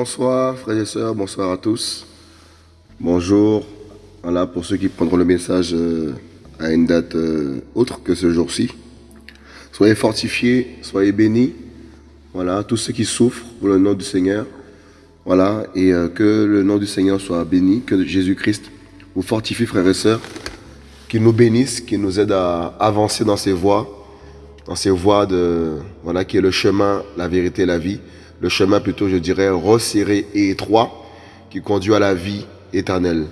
Bonsoir frères et sœurs, bonsoir à tous. Bonjour. Voilà pour ceux qui prendront le message euh, à une date euh, autre que ce jour-ci. Soyez fortifiés, soyez bénis. Voilà, tous ceux qui souffrent pour le nom du Seigneur. Voilà, et euh, que le nom du Seigneur soit béni, que Jésus-Christ vous fortifie frères et sœurs, qu'il nous bénisse, qu'il nous aide à avancer dans ses voies, dans ces voies de, voilà, qui est le chemin, la vérité la vie le chemin plutôt, je dirais, resserré et étroit qui conduit à la vie éternelle.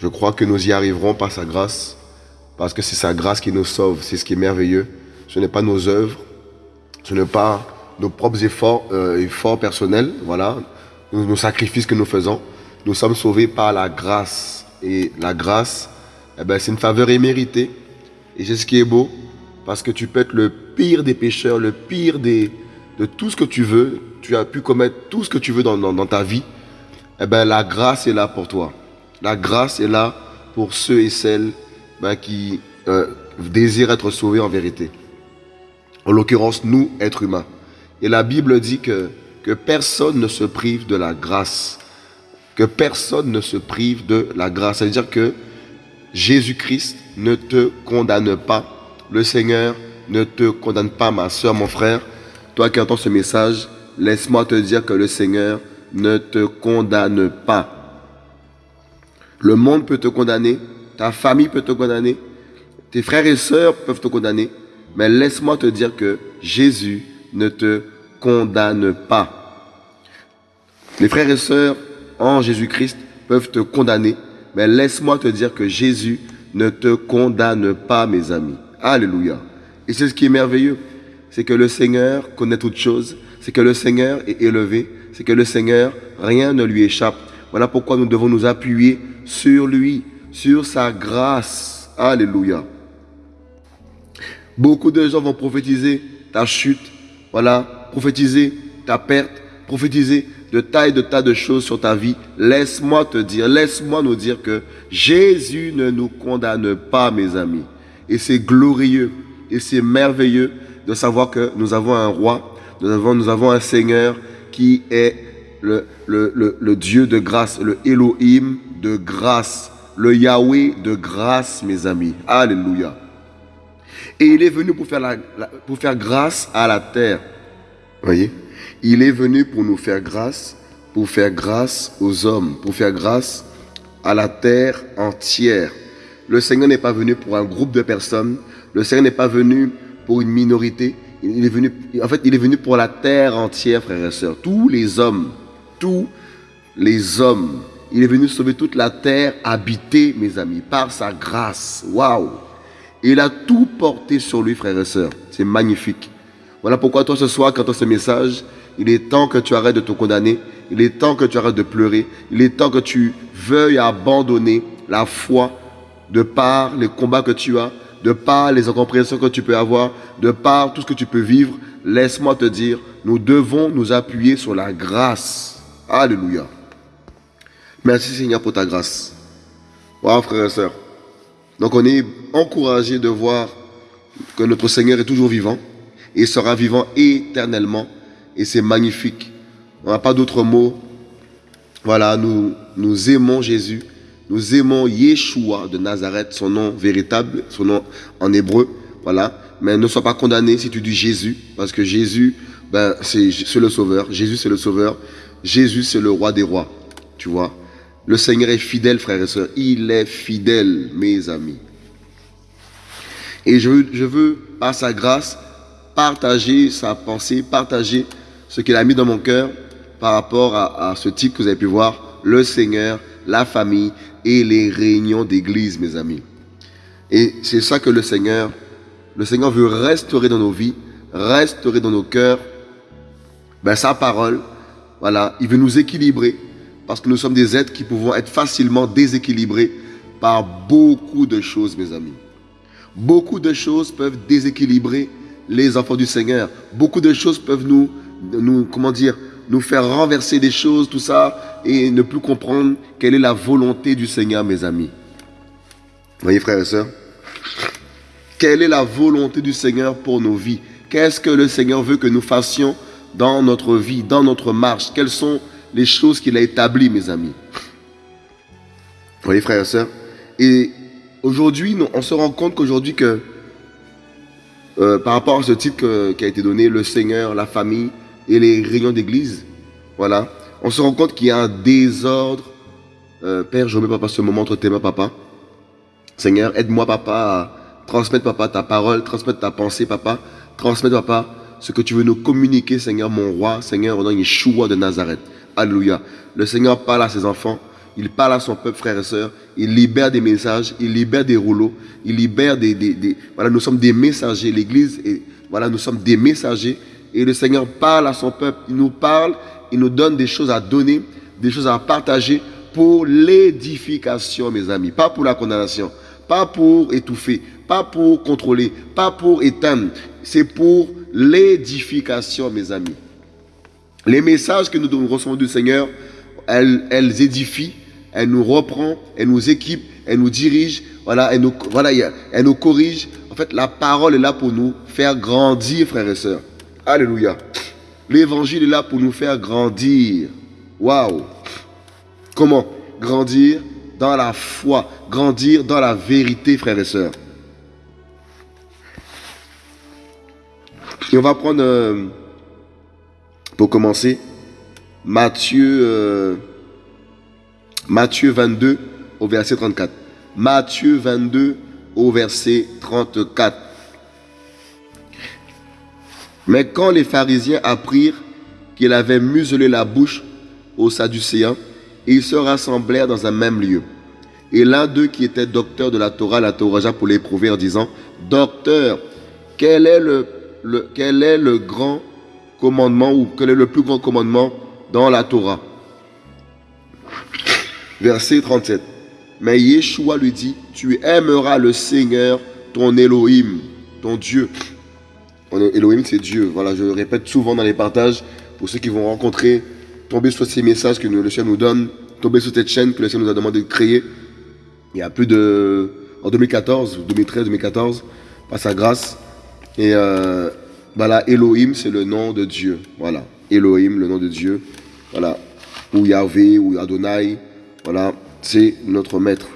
Je crois que nous y arriverons par sa grâce, parce que c'est sa grâce qui nous sauve, c'est ce qui est merveilleux. Ce n'est pas nos œuvres, ce n'est pas nos propres efforts, euh, efforts personnels, voilà, nos, sacrifices que nous faisons. Nous sommes sauvés par la grâce. Et la grâce, eh ben, c'est une faveur imméritée. Et c'est ce qui est beau, parce que tu peux être le pire des pécheurs, le pire des, de tout ce que tu veux, tu as pu commettre tout ce que tu veux dans, ta vie, eh ben, la grâce est là pour toi. La grâce est là pour ceux et celles ben, qui euh, désirent être sauvés en vérité. En l'occurrence, nous, êtres humains. Et la Bible dit que, que personne ne se prive de la grâce. Que personne ne se prive de la grâce. C'est-à-dire que Jésus-Christ ne te condamne pas. Le Seigneur ne te condamne pas, ma soeur, mon frère. Toi qui entends ce message, laisse-moi te dire que le Seigneur ne te condamne pas. Le monde peut te condamner, ta famille peut te condamner, tes frères et sœurs peuvent te condamner, mais laisse-moi te dire que Jésus ne te condamne pas. Les frères et sœurs en Jésus-Christ peuvent te condamner, mais laisse-moi te dire que Jésus ne te condamne pas, mes amis. Alléluia. Et c'est ce qui est merveilleux, c'est que le Seigneur connaît toutes choses, c'est que le Seigneur est élevé, c'est que le Seigneur, rien ne lui échappe. Voilà pourquoi nous devons nous appuyer sur lui, sur sa grâce. Alléluia. Beaucoup de gens vont prophétiser ta chute, voilà, prophétiser ta perte, prophétiser de tas et de tas de choses sur ta vie. Laisse-moi te dire, laisse-moi nous dire que Jésus ne nous condamne pas, mes amis. Et c'est glorieux et c'est merveilleux de savoir que nous avons un roi nous avons, nous avons un Seigneur qui est le, le, le, Dieu de grâce, le Elohim de grâce, le Yahweh de grâce, mes amis. Alléluia. Et il est venu pour faire, la, pour faire grâce à la terre. Voyez? Il est venu pour nous faire grâce, pour faire grâce aux hommes, pour faire grâce à la terre entière. Le Seigneur n'est pas venu pour un groupe de personnes. Le Seigneur n'est pas venu pour une minorité. Il est venu, en fait, il est venu pour la terre entière, frères et sœurs. Tous les hommes, tous les hommes. Il est venu sauver toute la terre habitée, mes amis, par sa grâce. Waouh! Il a tout porté sur lui, frères et sœurs. C'est magnifique. Voilà pourquoi toi, ce soir, quand tu as ce message, il est temps que tu arrêtes de te condamner. Il est temps que tu arrêtes de pleurer. Il est temps que tu veuilles abandonner la foi de par les combats que tu as, de par les incompréhensions que tu peux avoir, de par tout ce que tu peux vivre, laisse-moi te dire, nous devons nous appuyer sur la grâce. Alléluia. Merci Seigneur pour ta grâce. Voilà frères et sœurs. Donc on est encouragé de voir que notre Seigneur est toujours vivant et sera vivant éternellement. Et c'est magnifique. On n'a pas d'autre mot. Voilà, nous, nous aimons Jésus. Nous aimons Yeshua de Nazareth, son nom véritable, son nom en hébreu. Voilà. Mais ne sois pas condamné si tu dis Jésus, parce que Jésus, ben, c'est le sauveur. Jésus, c'est le sauveur. Jésus, c'est le roi des rois. Tu vois. Le Seigneur est fidèle, frères et sœurs. Il est fidèle, mes amis. Et je veux, par sa grâce, partager sa pensée, partager ce qu'il a mis dans mon cœur par rapport à, à ce titre que vous avez pu voir, le Seigneur, la famille et les réunions d'église, mes amis. Et c'est ça que le Seigneur, le Seigneur veut restaurer dans nos vies, restaurer dans nos cœurs, ben, sa parole, voilà, il veut nous équilibrer, parce que nous sommes des êtres qui pouvons être facilement déséquilibrés par beaucoup de choses, mes amis. Beaucoup de choses peuvent déséquilibrer les enfants du Seigneur. Beaucoup de choses peuvent nous, nous comment dire, nous faire renverser des choses, tout ça, et ne plus comprendre quelle est la volonté du Seigneur, mes amis. Voyez, frères et sœurs, quelle est la volonté du Seigneur pour nos vies? Qu'est-ce que le Seigneur veut que nous fassions dans notre vie, dans notre marche? Quelles sont les choses qu'il a établies, mes amis? Voyez, frères et sœurs? Et aujourd'hui, on se rend compte qu'aujourd'hui, que euh, par rapport à ce titre qui a été donné, le Seigneur, la famille et les réunions d'église, voilà, on se rend compte qu'il y a un désordre. Euh, Père, je remets, papa, ce moment entre tes mains, papa. Seigneur, aide-moi, papa, à transmettre, papa, ta parole, transmettre ta pensée, papa, transmettre, papa, ce que tu veux nous communiquer, Seigneur, mon roi, Seigneur, au nom Yeshua de Nazareth. Alléluia. Le Seigneur parle à ses enfants, il parle à son peuple, frères et sœurs, il libère des messages, il libère des rouleaux, il libère des... des, voilà, nous sommes des messagers, l'Église, et voilà, nous sommes des messagers, et le Seigneur parle à son peuple, il nous parle, il nous donne des choses à donner, des choses à partager pour l'édification, mes amis, pas pour la condamnation, pas pour étouffer, pas pour contrôler, pas pour éteindre, c'est pour l'édification, mes amis. Les messages que nous recevons du Seigneur, elles, elles édifient, elles nous reprend, elles nous équipent, elles nous dirigent, voilà, nous, voilà, elles nous corrigent. En fait, la parole est là pour nous faire grandir, frères et sœurs. Alléluia. L'évangile est là pour nous faire grandir. Waouh. Comment? Grandir dans la foi, grandir dans la vérité, frères et sœurs. Et on va prendre, euh, pour commencer, Matthieu, euh, Matthieu 22 au verset 34. Matthieu 22 au verset 34. Mais quand les pharisiens apprirent qu'il avait muselé la bouche aux Sadducéens, ils se rassemblèrent dans un même lieu. Et l'un d'eux qui était docteur de la Torah l'interrogea pour l'éprouver en disant, Docteur, quel est le, quel est le grand commandement ou quel est le plus grand commandement dans la Torah? Verset 37. Mais Yeshua lui dit, tu aimeras le Seigneur, ton Elohim, ton Dieu, Elohim, c'est Dieu. Voilà, je répète souvent dans les partages pour ceux qui vont rencontrer, tomber sur ces messages que le Seigneur nous donne, tomber sur cette chaîne que le Seigneur nous a demandé de créer. Il y a plus de. En 2014, 2013, 2014, par sa grâce. Et euh, voilà, Elohim, c'est le nom de Dieu. Voilà, Elohim, le nom de Dieu. Voilà, ou Yahvé, ou Adonai. Voilà, c'est notre maître.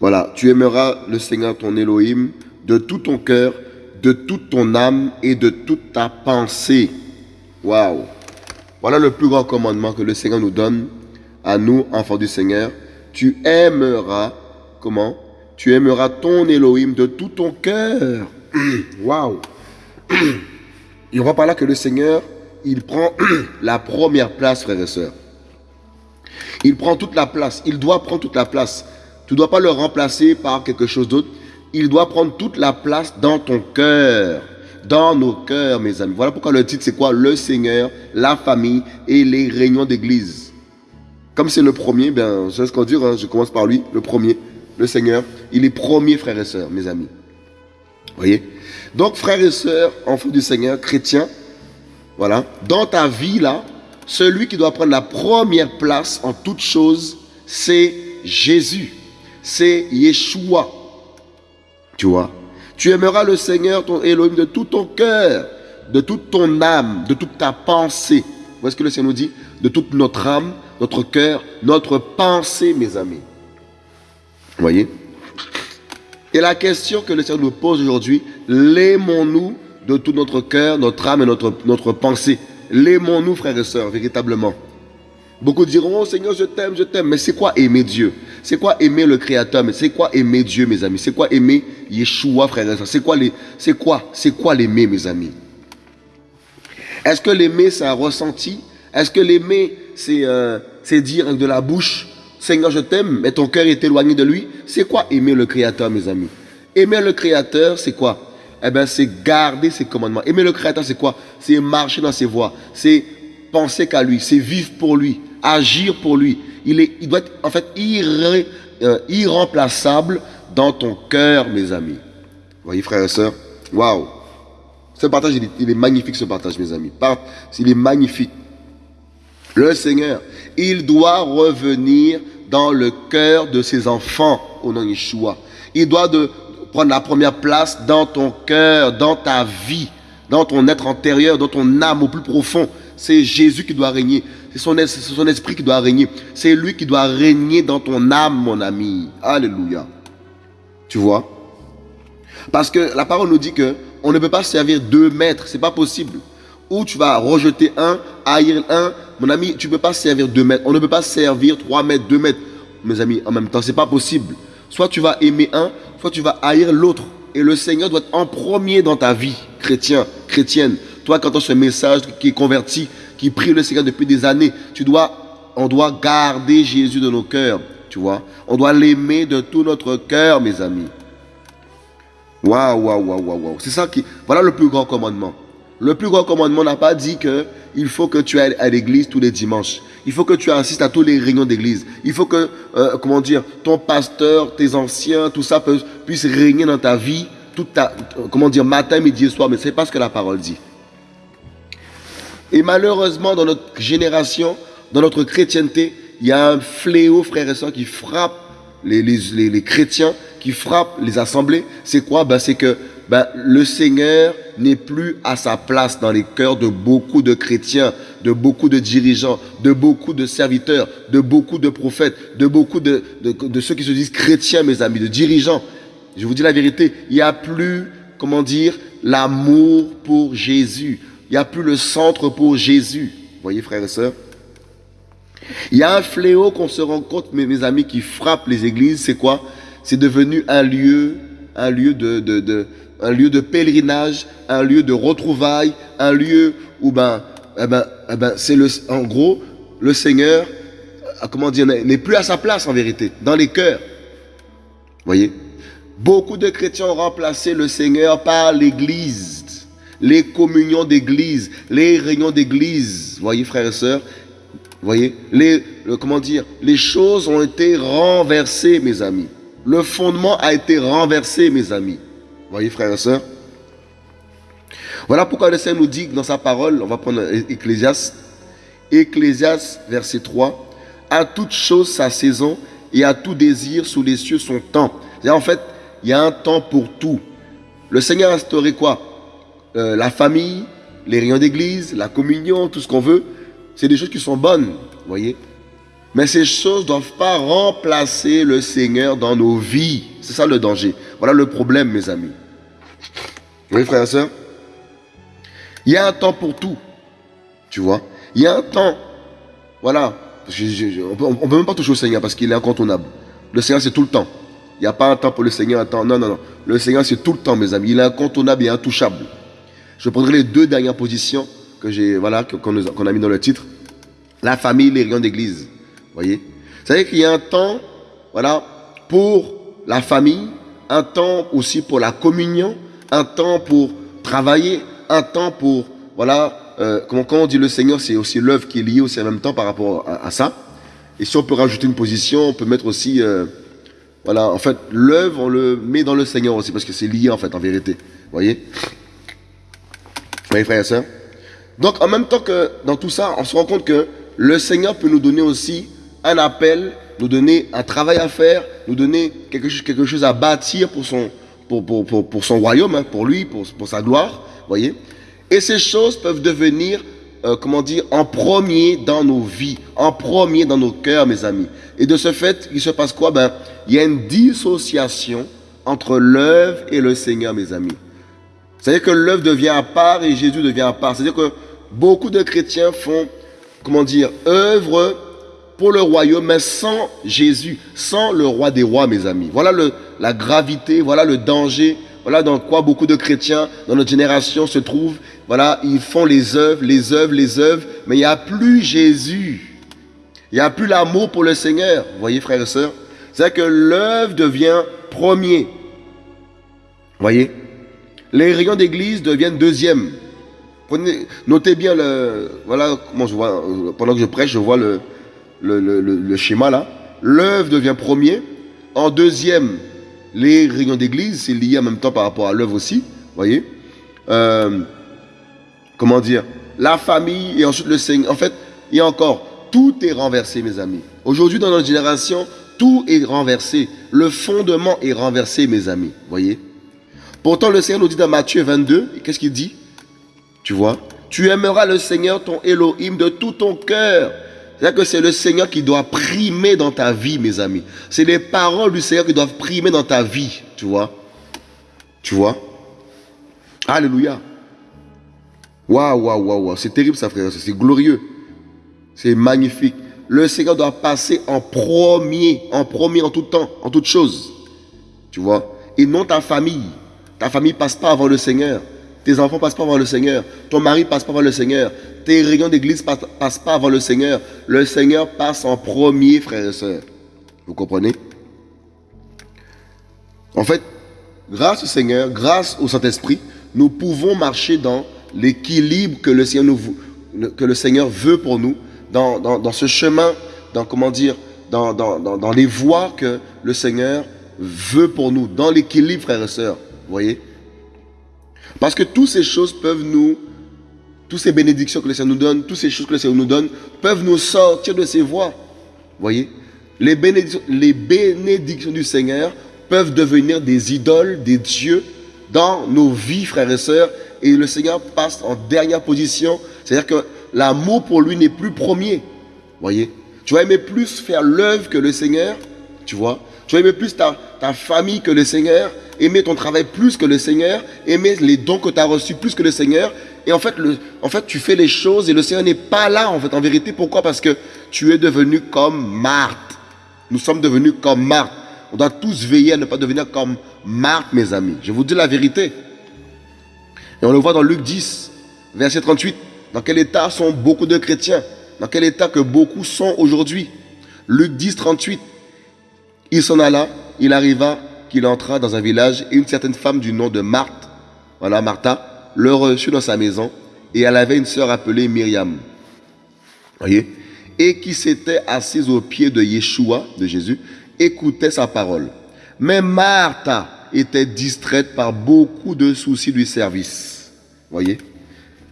Voilà, tu aimeras le Seigneur ton Elohim de tout ton cœur, de toute ton âme et de toute ta pensée. Waouh! Voilà le plus grand commandement que le Seigneur nous donne à nous, enfants du Seigneur. Tu aimeras, comment? Tu aimeras ton Elohim de tout ton cœur. Waouh! On voit par là que le Seigneur, il prend la première place, frères et sœurs. Il prend toute la place. Il doit prendre toute la place. Tu ne dois pas le remplacer par quelque chose d'autre il doit prendre toute la place dans ton cœur, dans nos cœurs, mes amis. Voilà pourquoi le titre, c'est quoi? Le Seigneur, la famille et les réunions d'église. Comme c'est le premier, ben, je ce qu'on dit, hein, je commence par lui, le premier, le Seigneur. Il est premier, frères et sœurs, mes amis. voyez? Donc, frères et sœurs, enfants du Seigneur, chrétiens, voilà, dans ta vie, là, celui qui doit prendre la première place en toute chose, c'est Jésus. C'est Yeshua. Tu aimeras le Seigneur, ton Elohim, de tout ton cœur, de toute ton âme, de toute ta pensée. Vous voyez ce que le Seigneur nous dit? De toute notre âme, notre cœur, notre pensée, mes amis. Vous voyez? Et la question que le Seigneur nous pose aujourd'hui, l'aimons-nous de tout notre cœur, notre âme et notre, notre pensée? L'aimons-nous, frères et sœurs, véritablement? Beaucoup diront, oh Seigneur, je t'aime, je t'aime. Mais c'est quoi aimer Dieu? C'est quoi aimer le Créateur c'est quoi aimer Dieu, mes amis? C'est quoi aimer Yeshua, frère et C'est quoi c'est quoi, c'est quoi l'aimer, mes amis? Est-ce que l'aimer, c'est un ressenti? Est-ce que l'aimer, c'est, euh, c'est dire de la bouche, Seigneur, je t'aime, mais ton cœur est éloigné de lui? C'est quoi aimer le Créateur, mes amis? Aimer le Créateur, c'est quoi? Eh bien, c'est garder ses commandements. Aimer le Créateur, c'est quoi? C'est marcher dans ses voies. C'est penser qu'à lui. C'est vivre pour lui. Agir pour lui. Il, est, il doit être en fait euh, irremplaçable dans ton cœur, mes amis. Vous voyez, frères et sœurs? Waouh Ce partage, il est, magnifique, ce partage, mes amis. Il est magnifique. Le Seigneur, il doit revenir dans le cœur de ses enfants au nom de Yeshua. Il doit de prendre la première place dans ton cœur, dans ta vie, dans ton être antérieur, dans ton âme au plus profond. c'est Jésus qui doit régner. C'est son, esprit qui doit régner. C'est lui qui doit régner dans ton âme, mon ami. Alléluia. Tu vois? Parce que la parole nous dit que on ne peut pas servir deux maîtres. C'est pas possible. Ou tu vas rejeter un, haïr un. Mon ami, tu ne peux pas servir deux maîtres. On ne peut pas servir trois maîtres, deux maîtres. Mes amis, en même temps, c'est pas possible. Soit tu vas aimer un, soit tu vas haïr l'autre. Et le Seigneur doit être en premier dans ta vie, chrétien, chrétienne. Toi, quand tu as ce message qui est converti, qui prie le Seigneur depuis des années, tu dois, on doit garder Jésus de nos cœurs. Tu vois On doit l'aimer de tout notre cœur, mes amis. Waouh, waouh, waouh, waouh, waouh. C'est ça qui. Voilà le plus grand commandement. Le plus grand commandement n'a pas dit que il faut que tu ailles à l'église tous les dimanches. Il faut que tu assistes à tous les réunions d'église. Il faut que, euh, comment dire, ton pasteur, tes anciens, tout ça puisse régner dans ta vie, toute ta, comment dire, matin, midi et soir. Mais c'est pas ce que la parole dit. Et malheureusement, dans notre génération, dans notre chrétienté, il y a un fléau, frères et sœurs, qui frappe les, les, les, chrétiens, qui frappe les assemblées. C'est quoi? Ben, C'est que ben, le Seigneur n'est plus à sa place dans les cœurs de beaucoup de chrétiens, de beaucoup de dirigeants, de beaucoup de serviteurs, de beaucoup de prophètes, de beaucoup de, de, de ceux qui se disent chrétiens, mes amis, de dirigeants. Je vous dis la vérité, il n'y a plus, comment dire, l'amour pour Jésus. Il n'y a plus le centre pour Jésus. Voyez, frères et sœurs? Il y a un fléau qu'on se rend compte, mes, amis, qui frappe les églises, c'est quoi? C'est devenu un lieu, un lieu de, de, un lieu de pèlerinage, un lieu de retrouvailles, un lieu où ben, eh ben, eh ben c'est le, en gros, le Seigneur, euh, comment dire, n'est plus à sa place en vérité, dans les cœurs. Voyez? Beaucoup de chrétiens ont remplacé le Seigneur par l'Église, les communions d'Église, les réunions d'Église. Voyez, frères et sœurs, voyez, les, comment dire, les choses ont été renversées, mes amis. Le fondement a été renversé, mes amis. voyez, frères et sœurs Voilà pourquoi le Seigneur nous dit dans sa parole, on va prendre Ecclésias, Ecclésias, verset 3, à toute chose sa saison et à tout désir sous les cieux son temps. En fait, il y a un temps pour tout. Le Seigneur a instauré quoi? Euh, La famille, les réunions d'église, la communion, tout ce qu'on veut. C'est des choses qui sont bonnes, voyez. Mais ces choses ne doivent pas remplacer le Seigneur dans nos vies. C'est ça le danger. Voilà le problème, mes amis. Oui, frères et sœurs Il y a un temps pour tout. Tu vois Il y a un temps. Voilà. on ne peut même pas toucher au Seigneur parce qu'il est incontournable. Le Seigneur, c'est tout le temps. Il n'y a pas un temps pour le Seigneur, un temps. Non, non, non. Le Seigneur, c'est tout le temps, mes amis. Il est incontournable et intouchable. Je prendrai les deux dernières positions que j'ai, voilà, qu'on a mis dans le titre. La famille, les réunions d'église. Voyez? Vous savez qu'il y a un temps, voilà, pour la famille, un temps aussi pour la communion, un temps pour travailler, un temps pour, voilà, euh, comment, on dit le Seigneur, c'est aussi l'œuvre qui est liée aussi en même temps par rapport à, ça. Et si on peut rajouter une position, on peut mettre aussi, euh, voilà, en fait, l'œuvre, on le met dans le Seigneur aussi, parce que c'est lié en fait, en vérité. Voyez? Voyez, frères et sœurs donc en même temps que dans tout ça, on se rend compte que le Seigneur peut nous donner aussi un appel, nous donner un travail à faire, nous donner quelque chose, quelque chose à bâtir pour son, pour, pour, pour, son royaume, hein, pour lui, pour, pour sa gloire. voyez Et ces choses peuvent devenir, euh, comment dire, en premier dans nos vies, en premier dans nos cœurs, mes amis. Et de ce fait, il se passe quoi? Ben, Il y a une dissociation entre l'œuvre et le Seigneur, mes amis. C'est-à-dire que l'œuvre devient à part et Jésus devient à part. C'est-à-dire que beaucoup de chrétiens font, comment dire, œuvre pour le royaume, mais sans Jésus, sans le roi des rois, mes amis. Voilà le, la gravité, voilà le danger, voilà dans quoi beaucoup de chrétiens dans notre génération se trouvent. Voilà, ils font les œuvres, les œuvres, les œuvres, mais il n'y a plus Jésus. Il n'y a plus l'amour pour le Seigneur. Vous voyez, frères et sœurs C'est que l'œuvre devient premier. Vous voyez? Les rayons d'église deviennent deuxième notez bien le. Voilà comment je vois. Pendant que je prêche, je vois le, le, schéma là. L'œuvre devient premier. En deuxième, les réunions d'église, c'est lié en même temps par rapport à l'œuvre aussi. voyez euh, Comment dire? La famille et ensuite le Seigneur. En fait, il y a encore. Tout est renversé, mes amis. Aujourd'hui, dans notre génération, tout est renversé. Le fondement est renversé, mes amis. voyez Pourtant, le Seigneur nous dit dans Matthieu 22, qu'est-ce qu'il dit? Tu vois? Tu aimeras le Seigneur, ton Elohim, de tout ton cœur. C'est-à-dire que c'est le Seigneur qui doit primer dans ta vie, mes amis. C'est les paroles du Seigneur qui doivent primer dans ta vie, tu vois? Tu vois? Alléluia. Waouh, waouh, waouh, waouh. C'est terrible, ça, frère. C'est glorieux. C'est magnifique. Le Seigneur doit passer en premier, en premier en tout temps, en toutes choses. Tu vois? Et non ta famille. Ta famille passe pas avant le Seigneur. Tes enfants passent pas avant le Seigneur. Ton mari passe pas avant le Seigneur. Tes réunions d'église passent, pas avant le Seigneur. Le Seigneur passe en premier, frères et sœurs. Vous comprenez? En fait, grâce au Seigneur, grâce au Saint-Esprit, nous pouvons marcher dans l'équilibre que le Seigneur veut pour nous, dans ce chemin, dans comment dire, dans, dans, les voies que le Seigneur veut pour nous, dans l'équilibre, frères et sœurs. Voyez? Parce que toutes ces choses peuvent nous, toutes ces bénédictions que le Seigneur nous donne, toutes ces choses que le Seigneur nous donne, peuvent nous sortir de ces voies. Voyez? Les bénédictions, les bénédictions du Seigneur peuvent devenir des idoles, des dieux dans nos vies, frères et sœurs, et le Seigneur passe en dernière position. C'est-à-dire que l'amour pour lui n'est plus premier. Voyez? Tu vas aimer plus faire l'œuvre que le Seigneur, tu vois Tu vas plus ta, famille que le Seigneur, aimer ton travail plus que le Seigneur, aimer les dons que tu as reçus plus que le Seigneur. Et en fait, en fait, tu fais les choses et le Seigneur n'est pas là, en fait, en vérité. Pourquoi? Parce que tu es devenu comme Marthe. Nous sommes devenus comme Marthe. On doit tous veiller à ne pas devenir comme Marthe, mes amis. Je vous dis la vérité. Et on le voit dans Luc 10, verset 38. Dans quel état sont beaucoup de chrétiens? Dans quel état que beaucoup sont aujourd'hui? Luc 10, 38. Il s'en alla, il arriva qu'il entra dans un village et une certaine femme du nom de Marthe, voilà Martha, le reçut dans sa maison et elle avait une sœur appelée Myriam. Voyez Et qui s'était assise aux pieds de Yeshua, de Jésus, écoutait sa parole. Mais Martha était distraite par beaucoup de soucis du service. Voyez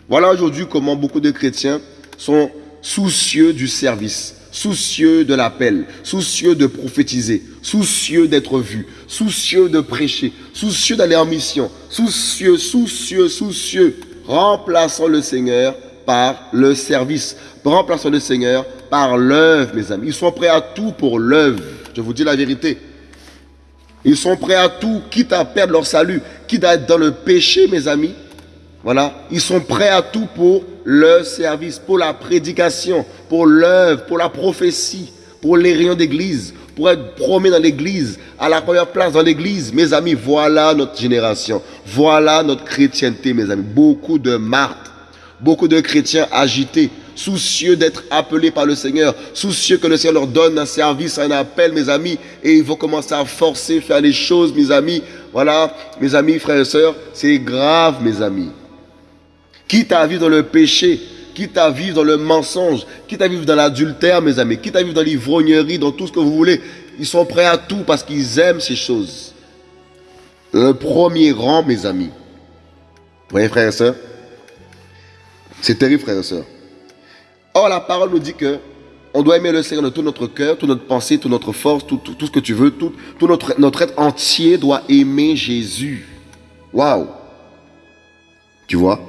Voilà aujourd'hui comment beaucoup de chrétiens sont soucieux du service, soucieux de l'appel, soucieux de prophétiser, soucieux d'être vus, soucieux de prêcher, soucieux d'aller en mission, soucieux, soucieux, soucieux, remplaçant le Seigneur par le service, remplaçant le Seigneur par l'œuvre, mes amis. Ils sont prêts à tout pour l'œuvre. Je vous dis la vérité. Ils sont prêts à tout, quitte à perdre leur salut, quitte à être dans le péché, mes amis. Voilà, ils sont prêts à tout pour le service, pour la prédication, pour l'œuvre, pour la prophétie, pour les rayons d'église, pour être promis dans l'église, à la première place dans l'église. Mes amis, voilà notre génération. Voilà notre chrétienté, mes amis. Beaucoup de martes, beaucoup de chrétiens agités, soucieux d'être appelés par le Seigneur, soucieux que le Seigneur leur donne un service, un appel, mes amis, et ils vont commencer à forcer, faire les choses, mes amis. Voilà, mes amis, frères et sœurs, c'est grave, mes amis. Quitte à vivre dans le péché, quitte à vivre dans le mensonge, quitte à vivre dans l'adultère, mes amis, quitte à vivre dans l'ivrognerie, dans tout ce que vous voulez, ils sont prêts à tout parce qu'ils aiment ces choses. Le premier rang, mes amis. Vous voyez, frères et sœurs C'est terrible, frères et sœurs. Or, la parole nous dit que on doit aimer le Seigneur de tout notre cœur, toute notre pensée, toute notre force, tout, ce que tu veux, tout, tout notre, notre être entier doit aimer Jésus. Waouh Tu vois?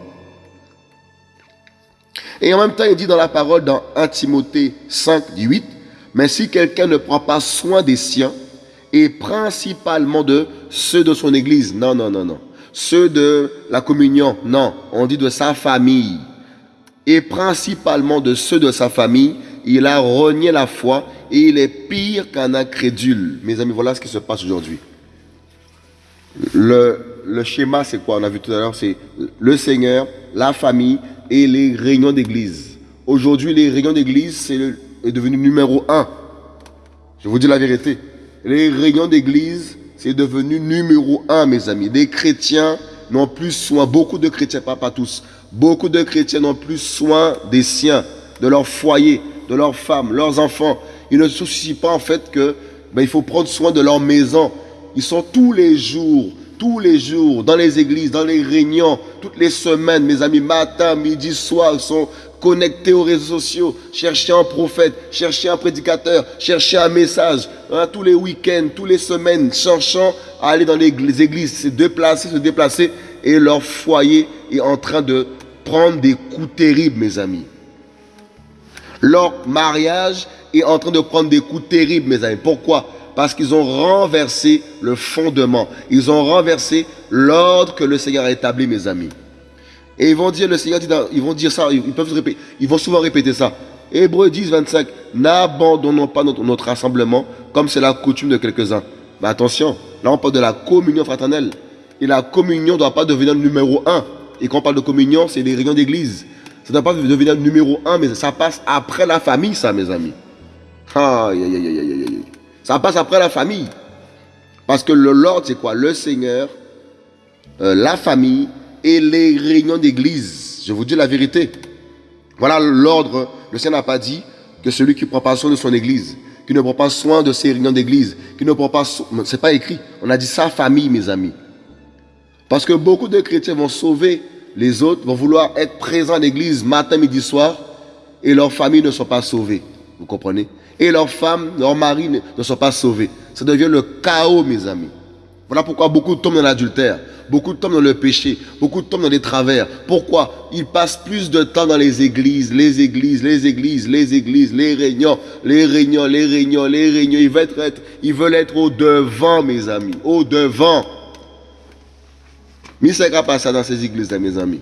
Et en même temps, il dit dans la parole, dans 1 Timothée 5, 18, mais si quelqu'un ne prend pas soin des siens, et principalement de ceux de son église, non, non, non, non, ceux de la communion, non, on dit de sa famille, et principalement de ceux de sa famille, il a renié la foi et il est pire qu'un incrédule. Mes amis, voilà ce qui se passe aujourd'hui. Le, le schéma, c'est quoi? On a vu tout à l'heure, c'est le Seigneur, la famille et les réunions d'église. Aujourd'hui, les réunions d'église, c'est est devenu numéro un. Je vous dis la vérité. Les réunions d'église, c'est devenu numéro un, mes amis. Des chrétiens n'ont plus soin, beaucoup de chrétiens, pas, pas tous, Beaucoup de chrétiens n'ont plus soin des siens, de leur foyer, de leurs femmes, leurs enfants. Ils ne se soucient pas en fait que ben, il faut prendre soin de leur maison. Ils sont tous les jours, tous les jours, dans les églises, dans les réunions, toutes les semaines, mes amis, matin, midi, soir, ils sont connectés aux réseaux sociaux, chercher un prophète, chercher un prédicateur, chercher un message, hein, tous les week-ends, toutes les semaines, cherchant à aller dans les églises, se déplacer, se déplacer, et leur foyer est en train de prendre des coups terribles, mes amis. Leur mariage est en train de prendre des coups terribles, mes amis. Pourquoi? Parce qu'ils ont renversé le fondement. Ils ont renversé l'ordre que le Seigneur a établi, mes amis. Et ils vont dire, le Seigneur dit, ils vont dire ça, ils, peuvent répéter, ils vont souvent répéter ça. Hébreu 10, 25, n'abandonnons pas notre, rassemblement comme c'est la coutume de quelques-uns. Mais attention, là on parle de la communion fraternelle. Et la communion ne doit pas devenir le numéro un. Et quand on parle de communion, c'est des réunions d'église. Ça ne doit pas devenir le numéro un, mais ça passe après la famille, ça, mes amis. Aïe, aïe, aïe, aïe, aïe. Ça passe après la famille. Parce que le Lord, c'est quoi? Le Seigneur, euh, la famille et les réunions d'église. Je vous dis la vérité. Voilà l'ordre. Le Seigneur n'a pas dit que celui qui prend pas soin de son église, qui ne prend pas soin de ses réunions d'église, qui ne prend pas soin... C'est pas écrit. On a dit sa famille, mes amis. Parce que beaucoup de chrétiens vont sauver les autres, vont vouloir être présents à l'église matin, midi, soir, et leurs familles ne sont pas sauvées. Vous comprenez? Et leurs femmes, leurs maris ne sont pas sauvés. Ça devient le chaos, mes amis. Voilà pourquoi beaucoup tombent dans l'adultère, beaucoup tombent dans le péché, beaucoup tombent dans les travers. Pourquoi? Ils passent plus de temps dans les églises, les églises, les églises, les églises, les réunions, les réunions, les réunions, les réunions. Ils veulent être, ils veulent être au devant, mes amis, au devant. Mais ça pas ça dans ces églises, mes amis.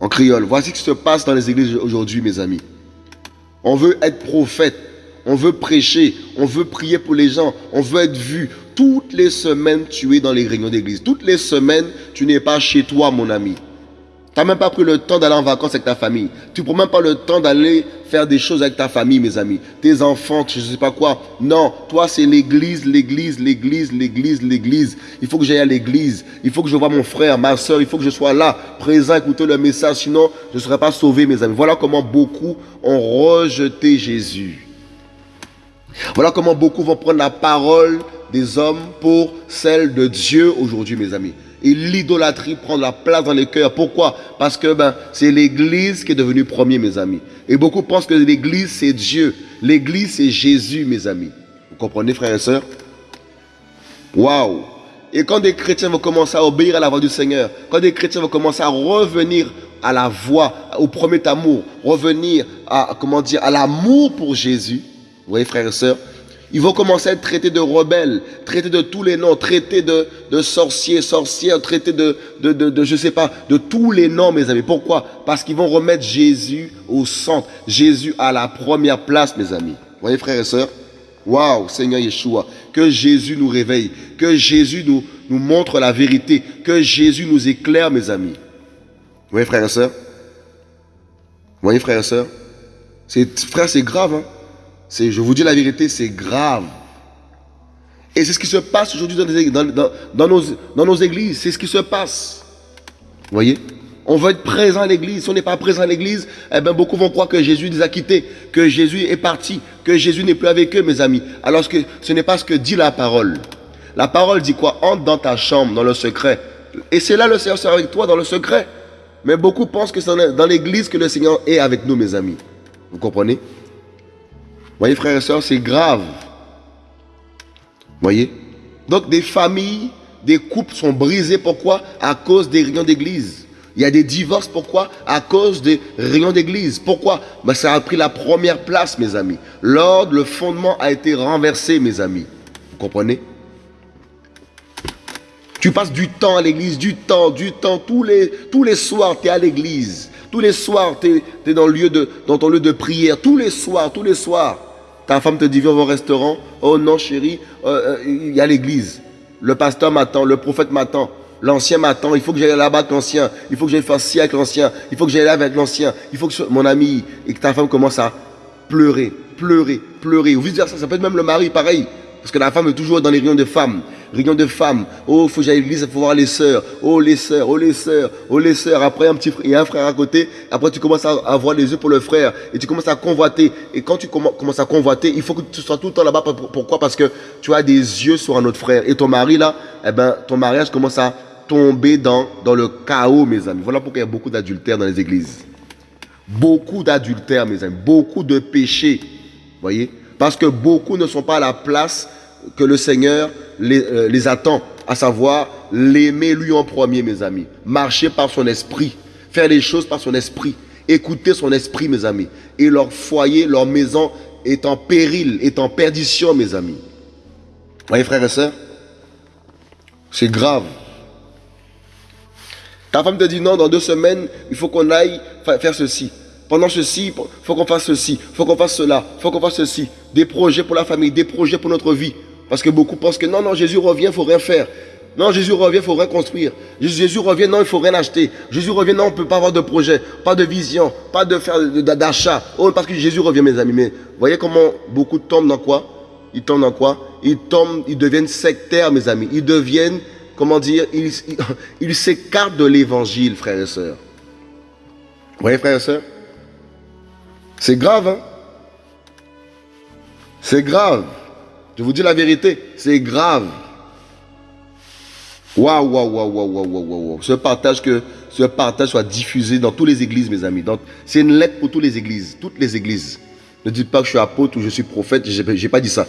En créole. Voici ce qui se passe dans les églises aujourd'hui, mes amis. On veut être prophète. On veut prêcher. On veut prier pour les gens. On veut être vu. Toutes les semaines, tu es dans les réunions d'église. Toutes les semaines, tu n'es pas chez toi, mon ami. Tu n'as même pas pris le temps d'aller en vacances avec ta famille. Tu ne prends même pas le temps d'aller faire des choses avec ta famille, mes amis. Tes enfants, je ne sais pas quoi. Non, toi, c'est l'église, l'église, l'église, l'église, l'église. Il faut que j'aille à l'église. Il faut que je vois mon frère, ma soeur. Il faut que je sois là, présent, écouter le message. Sinon, je ne serai pas sauvé, mes amis. Voilà comment beaucoup ont rejeté Jésus. Voilà comment beaucoup vont prendre la parole des hommes pour celle de Dieu aujourd'hui, mes amis. Et l'idolâtrie prend la place dans les cœurs. Pourquoi? Parce que ben, c'est l'Église qui est devenue premier, mes amis. Et beaucoup pensent que l'Église, c'est Dieu. L'Église, c'est Jésus, mes amis. Vous comprenez, frères et sœurs? Waouh Et quand des chrétiens vont commencer à obéir à la voix du Seigneur, quand des chrétiens vont commencer à revenir à la voix, au premier amour, revenir à, comment dire, à l'amour pour Jésus, vous voyez, frères et sœurs, ils vont commencer à être traités de rebelles, traités de tous les noms, traités de, de sorciers, sorcières, traités de, de, de, je sais pas, de tous les noms, mes amis. Pourquoi? Parce qu'ils vont remettre Jésus au centre, Jésus à la première place, mes amis. Vous voyez, frères et sœurs Waouh, Seigneur Yeshua, que Jésus nous réveille, que Jésus nous, nous montre la vérité, que Jésus nous éclaire, mes amis. Vous voyez, frères et sœurs Vous voyez, frères et sœurs Frère, c'est grave, hein? Je vous dis la vérité, c'est grave. Et c'est ce qui se passe aujourd'hui dans, nos, églises. C'est ce qui se passe. Vous voyez? On veut être présent à l'église. Si on n'est pas présent à l'église, eh bien, beaucoup vont croire que Jésus les a quittés, que Jésus est parti, que Jésus n'est plus avec eux, mes amis. Alors que ce n'est pas ce que dit la parole. La parole dit quoi? Entre dans ta chambre, dans le secret. Et c'est là le Seigneur sera avec toi dans le secret. Mais beaucoup pensent que c'est dans l'église que le Seigneur est avec nous, mes amis. Vous comprenez? Voyez, frères et sœurs, c'est grave. voyez? Donc, des familles, des couples sont brisés. Pourquoi? À cause des réunions d'église. Il y a des divorces, pourquoi? À cause des réunions d'église. Pourquoi? Ben, Ça a pris la première place, mes amis. L'ordre, le fondement a été renversé, mes amis. Vous comprenez? Tu passes du temps à l'église, du temps, du temps. Tous les, tous les soirs, tu es à l'église. Tous les soirs, tu es, dans, ton lieu de prière. Tous les soirs, tous les soirs. Ta femme te dit, viens au restaurant. Oh non, chérie, euh, euh, il y a l'église. Le pasteur m'attend, le prophète m'attend. L'ancien m'attend, il faut que j'aille là-bas avec l'ancien. Il faut que j'aille faire ci avec l'ancien. Il faut que j'aille là avec l'ancien. Il faut que mon ami et que ta femme commence à pleurer, pleurer, pleurer. Ou vice versa, ça peut être même le mari, pareil. Parce que la femme est toujours dans les réunions de femmes réunion de femmes. Oh, il faut que j'aille à l'église, il faut voir les sœurs. Oh, les sœurs, oh, les sœurs, oh, les sœurs. Après, un petit frère, un frère à côté. Après, tu commences à avoir les yeux pour le frère. Et tu commences à convoiter. Et quand tu commences à convoiter, il faut que tu sois tout le temps là-bas. Pourquoi? Parce que tu as des yeux sur un autre frère. Et ton mari, là, eh ben, ton mariage commence à tomber dans, dans le chaos, mes amis. Voilà pourquoi il y a beaucoup d'adultères dans les églises. Beaucoup d'adultères, mes amis. Beaucoup de péchés. Voyez? Parce que beaucoup ne sont pas à la place que le Seigneur euh, les, attend, à savoir l'aimer lui en premier, mes amis. Marcher par son esprit, faire les choses par son esprit. Écouter son esprit, mes amis. Et leur foyer, leur maison est en péril, est en perdition, mes amis. Vous voyez, frères et sœurs C'est grave. Ta femme te dit non, dans deux semaines, il faut qu'on aille faire ceci. Pendant ceci, il faut qu'on fasse ceci, il faut qu'on fasse cela, il faut qu'on fasse ceci. Des projets pour la famille, des projets pour notre vie. Parce que beaucoup pensent que non, non, Jésus revient, il ne faut rien faire. Non, Jésus revient, il faut rien construire. Jésus revient, non, il faut rien acheter. Jésus revient, non, on ne peut pas avoir de projet, pas de vision, pas d'achat. Oh, parce que Jésus revient, mes amis. Mais voyez comment beaucoup tombent dans quoi? Ils tombent dans quoi? Ils tombent, ils deviennent sectaires, mes amis. Ils deviennent, comment dire, ils ils s'écartent de l'évangile, frères et sœurs. Vous voyez, frères et sœurs? C'est grave, hein? C'est grave. Je vous dis la vérité, c'est grave. Waouh, waouh, waouh, waouh, waouh, waouh, Ce partage, que ce partage soit diffusé dans toutes les églises, mes amis. C'est une lettre pour toutes les églises. Toutes les églises. Ne dites pas que je suis apôtre ou je suis prophète. Je n'ai pas dit ça.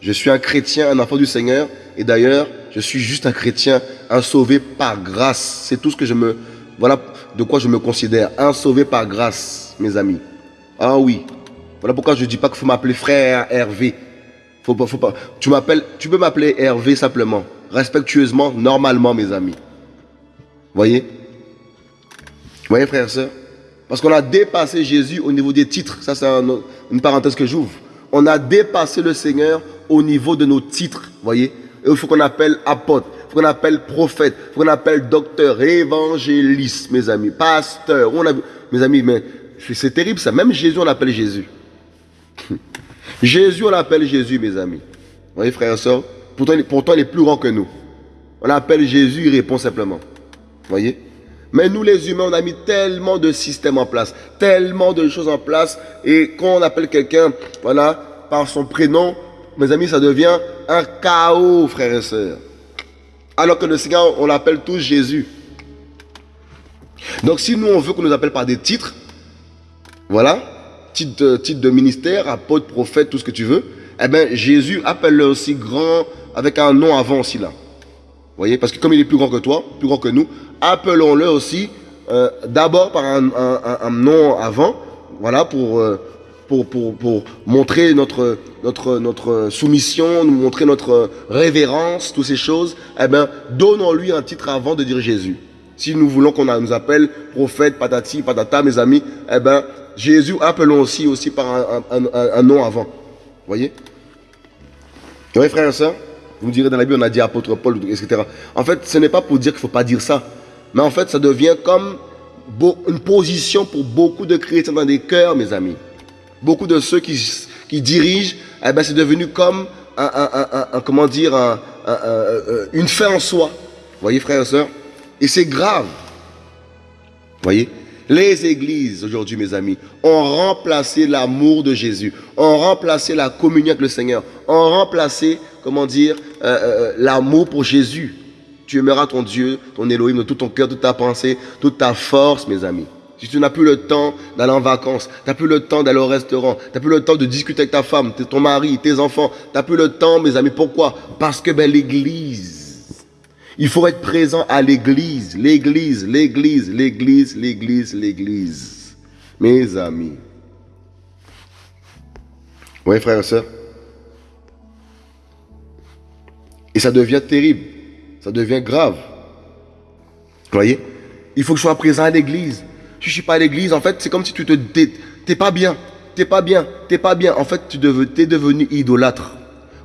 Je suis un chrétien, un enfant du Seigneur. Et d'ailleurs, je suis juste un chrétien, un sauvé par grâce. C'est tout ce que je me. Voilà de quoi je me considère. Un sauvé par grâce, mes amis. Ah oui. Voilà pourquoi je ne dis pas qu'il faut m'appeler frère Hervé. Faut pas. Tu m'appelles, tu peux m'appeler Hervé simplement respectueusement, normalement, mes amis. Voyez? Voyez, frères et sœurs Parce qu'on a dépassé Jésus au niveau des titres. Ça, c'est une parenthèse que j'ouvre. On a dépassé le Seigneur au niveau de nos titres. Voyez? Il faut qu'on appelle apôtre, il faut qu'on appelle prophète, il faut qu'on appelle docteur, évangéliste, mes amis, pasteur. On a, mes amis, mais c'est terrible ça. Même Jésus, on l'appelle Jésus. Jésus, on l'appelle Jésus, mes amis. Vous voyez, frères et sœurs? Pourtant, pourtant, il est plus grand que nous. On l'appelle Jésus, il répond simplement. Voyez? Mais nous, les humains, on a mis tellement de systèmes en place, tellement de choses en place. Et quand on appelle quelqu'un, voilà, par son prénom, mes amis, ça devient un chaos, frères et sœurs. Alors que le Seigneur, on l'appelle tous Jésus. Donc si nous, on veut qu'on nous appelle par des titres, voilà, titre, de ministère, apôtre, prophète, tout ce que tu veux, eh bien, Jésus appelle-le aussi grand avec un nom avant aussi là. Voyez? Parce que comme il est plus grand que toi, plus grand que nous, appelons-le aussi euh, d'abord par un, nom avant, voilà, pour, euh, pour, pour, pour, montrer notre, notre, notre soumission, nous montrer notre révérence, toutes ces choses. Eh bien, donnons-lui un titre avant de dire Jésus. Si nous voulons qu'on nous appelle prophète, patati, patata, mes amis, eh bien, Jésus, appelons aussi, aussi par un, nom avant. Vous voyez? Oui, frère et soeur vous me direz dans la Bible, on a dit apôtre Paul, etc. En fait, ce n'est pas pour dire qu'il ne faut pas dire ça. Mais en fait, ça devient comme une position pour beaucoup de chrétiens dans des cœurs, mes amis. Beaucoup de ceux qui, dirigent, eh ben, c'est devenu comme un, comment dire, une fin en soi. Vous voyez, frères et sœurs Et c'est grave. Voyez? Les églises aujourd'hui, mes amis, ont remplacé l'amour de Jésus, ont remplacé la communion avec le Seigneur, ont remplacé, comment dire, euh, euh, euh, l'amour pour Jésus. Tu aimeras ton Dieu, ton Elohim de tout ton cœur, toute ta pensée, toute ta force, mes amis. Si tu n'as plus le temps d'aller en vacances, tu n'as plus le temps d'aller au restaurant, tu n'as plus le temps de discuter avec ta femme, ton mari, tes enfants, tu n'as plus le temps, mes amis. Pourquoi? Parce que ben, l'Église, il faut être présent à l'église, l'église, l'église, l'église, l'église, l'église. Mes amis. Oui, frères et sœurs. Et ça devient terrible. Ça devient grave. Vous voyez? Il faut que je sois présent à l'église. Si je ne suis pas à l'église, en fait, c'est comme si tu te... T'es pas bien. T'es pas bien. T'es pas bien. En fait, tu es devenu idolâtre.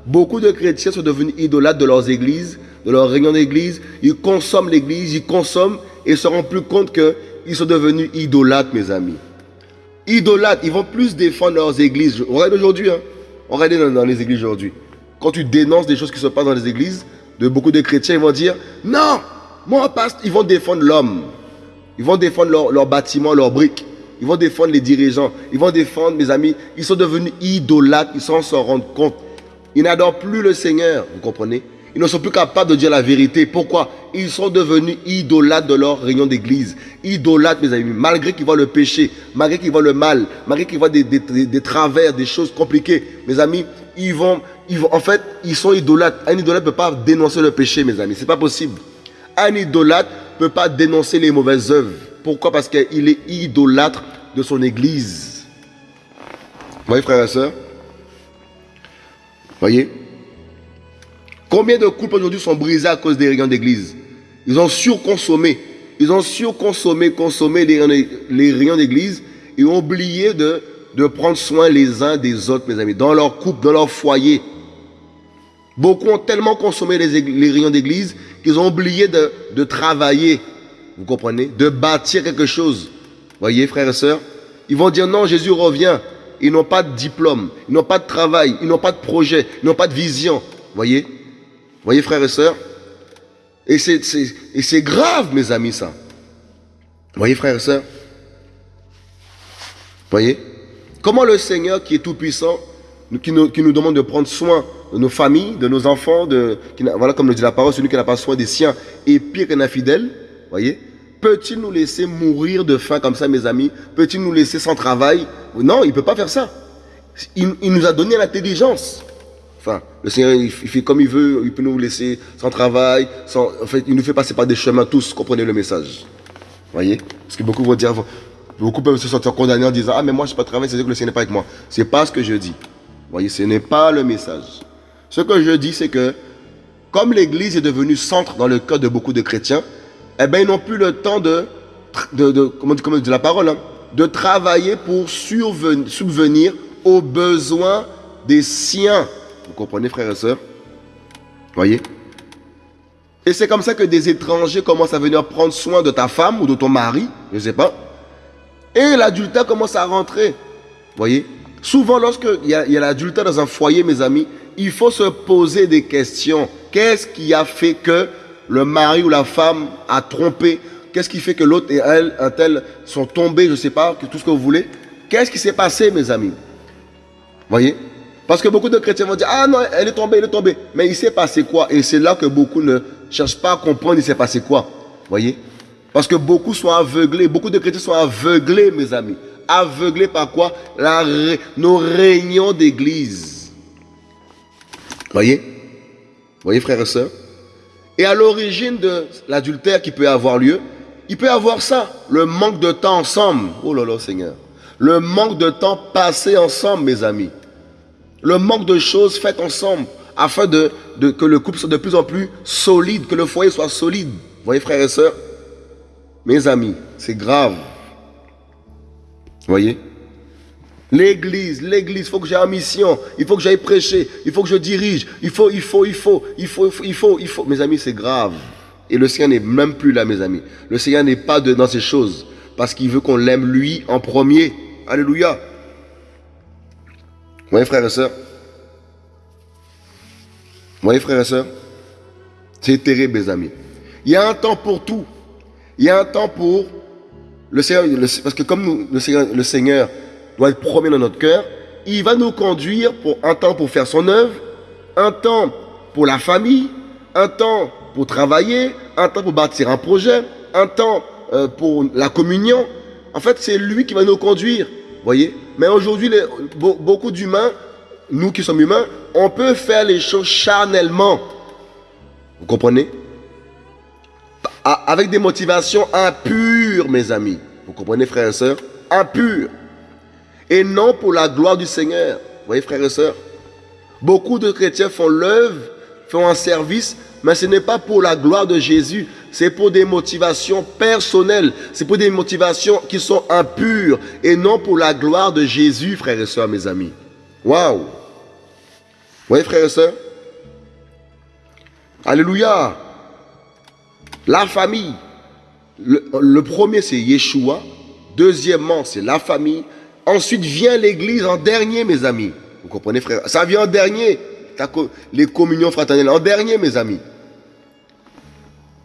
Beaucoup de chrétiens sont devenus idolâtres de leurs églises de leur réunion d'église, ils consomment l'église, ils consomment et se rendent plus compte qu'ils sont devenus idolâtres, mes amis. Idolâtres, ils vont plus défendre leurs églises. Regardez aujourd'hui, hein. regardez dans, les églises aujourd'hui. Quand tu dénonces des choses qui se passent dans les églises, de beaucoup de chrétiens, ils vont dire Non, moi, passe, ils vont défendre l'homme. Ils vont défendre leurs leur bâtiments, leurs briques. Ils vont défendre les dirigeants. Ils vont défendre, mes amis. Ils sont devenus idolâtres. Ils s'en rendent compte. Ils n'adorent plus le Seigneur. Vous comprenez? Ils ne sont plus capables de dire la vérité. Pourquoi? Ils sont devenus idolâtres de leur réunion d'église. Idolâtres, mes amis. Malgré qu'ils voient le péché, malgré qu'ils voient le mal, malgré qu'ils voient des, travers, des choses compliquées, mes amis, ils vont, ils vont, en fait, ils sont idolâtres. Un idolâtre ne peut pas dénoncer le péché, mes amis. C'est pas possible. Un idolâtre ne peut pas dénoncer les mauvaises œuvres. Pourquoi? Parce qu'il est idolâtre de son église. Vous voyez, frères et sœurs? Voyez? Combien de couples aujourd'hui sont brisés à cause des réunions d'église? Ils ont surconsommé. Ils ont surconsommé, consommé les, les réunions d'église et ont oublié de, prendre soin les uns des autres, mes amis, dans leur couple, dans leur foyer. Beaucoup ont tellement consommé les, réunions d'église qu'ils ont oublié de, de travailler. Vous comprenez? De bâtir quelque chose. Voyez, frères et sœurs? Ils vont dire non, Jésus revient. Ils n'ont pas de diplôme, ils n'ont pas de travail, ils n'ont pas de projet, ils n'ont pas de vision. Voyez? Voyez, frères et sœurs Et c'est grave, mes amis, ça. Voyez, frères et sœurs Voyez Comment le Seigneur, qui est tout-puissant, qui nous, qui nous, demande de prendre soin de nos familles, de nos enfants, de, voilà comme le dit la parole, celui qui n'a pas soin des siens est pire qu'un infidèle. Voyez Peut-il nous laisser mourir de faim comme ça, mes amis? Peut-il nous laisser sans travail? Non, il ne peut pas faire ça. Il, nous a donné l'intelligence. Le Seigneur, il, fait comme il veut, il peut nous laisser sans travail, sans, en fait, il nous fait passer par des chemins tous, comprenez le message. Voyez? Parce que beaucoup vont dire, beaucoup peuvent se sentir condamnés en disant, ah mais moi je n'ai pas de travail, c'est-à-dire que le Seigneur n'est pas avec moi. Ce n'est pas ce que je dis. Voyez, ce n'est pas le message. Ce que je dis, c'est que, comme l'Église est devenue centre dans le cœur de beaucoup de chrétiens, eh bien, ils n'ont plus le temps de, de, de comment, comment dit la parole, hein, de travailler pour subvenir aux besoins des siens. Vous comprenez, frères et sœurs? Voyez? Et c'est comme ça que des étrangers commencent à venir prendre soin de ta femme ou de ton mari, je ne sais pas. Et l'adultère commence à rentrer. Voyez? Souvent, lorsqu'il y a, a l'adultère dans un foyer, mes amis, il faut se poser des questions. Qu'est-ce qui a fait que le mari ou la femme a trompé? Qu'est-ce qui fait que l'autre et elle, un tel, sont tombés, je ne sais pas, tout ce que vous voulez? Qu'est-ce qui s'est passé, mes amis? Voyez? Parce que beaucoup de chrétiens vont dire, ah non, elle est tombée, elle est tombée. Mais il s'est passé quoi? Et c'est là que beaucoup ne cherchent pas à comprendre, il s'est passé quoi? Voyez? Parce que beaucoup sont aveuglés, beaucoup de chrétiens sont aveuglés, mes amis. Aveuglés par quoi? La, Nos réunions d'église. Voyez? Voyez, frères et sœurs? Et à l'origine de l'adultère qui peut avoir lieu, il peut avoir ça, le manque de temps ensemble. Oh là là, Seigneur. Le manque de temps passé ensemble, mes amis. Le manque de choses faites ensemble afin que le couple soit de plus en plus solide, que le foyer soit solide. Vous voyez, frères et sœurs Mes amis, c'est grave. Vous voyez? L'église, l'église, il faut que j'aille en mission, il faut que j'aille prêcher, il faut que je dirige, il faut, il faut, il faut, il faut, il faut, il faut. Mes amis, c'est grave. Et le Seigneur n'est même plus là, mes amis. Le Seigneur n'est pas dans ces choses parce qu'il veut qu'on l'aime lui en premier. Alléluia. Vous frères et sœurs voyez, frères et sœurs C'est terrible, mes amis. Il y a un temps pour tout. Il y a un temps pour le Seigneur, parce que comme le Seigneur, le Seigneur doit être premier dans notre cœur. Il va nous conduire pour un temps pour faire son œuvre, un temps pour la famille, un temps pour travailler, un temps pour bâtir un projet, un temps euh, pour la communion. En fait, c'est lui qui va nous conduire. Voyez? Mais aujourd'hui, beaucoup d'humains, nous qui sommes humains, on peut faire les choses charnellement. Vous comprenez? Avec des motivations impures, mes amis. Vous comprenez, frères et sœurs? Impures et non pour la gloire du Seigneur. Vous voyez, frères et sœurs? Beaucoup de chrétiens font l'œuvre, font un service, mais ce n'est pas pour la gloire de Jésus, c'est pour des motivations personnelles, c'est pour des motivations qui sont impures et non pour la gloire de Jésus, frères et sœurs, mes amis. Waouh Vous voyez, frères et sœurs Alléluia La famille. Le, premier, c'est Yeshua. Deuxièmement, c'est la famille. Ensuite vient l'église en dernier, mes amis. Vous comprenez, frère Ça vient en dernier. Les communions fraternelles, en dernier, mes amis.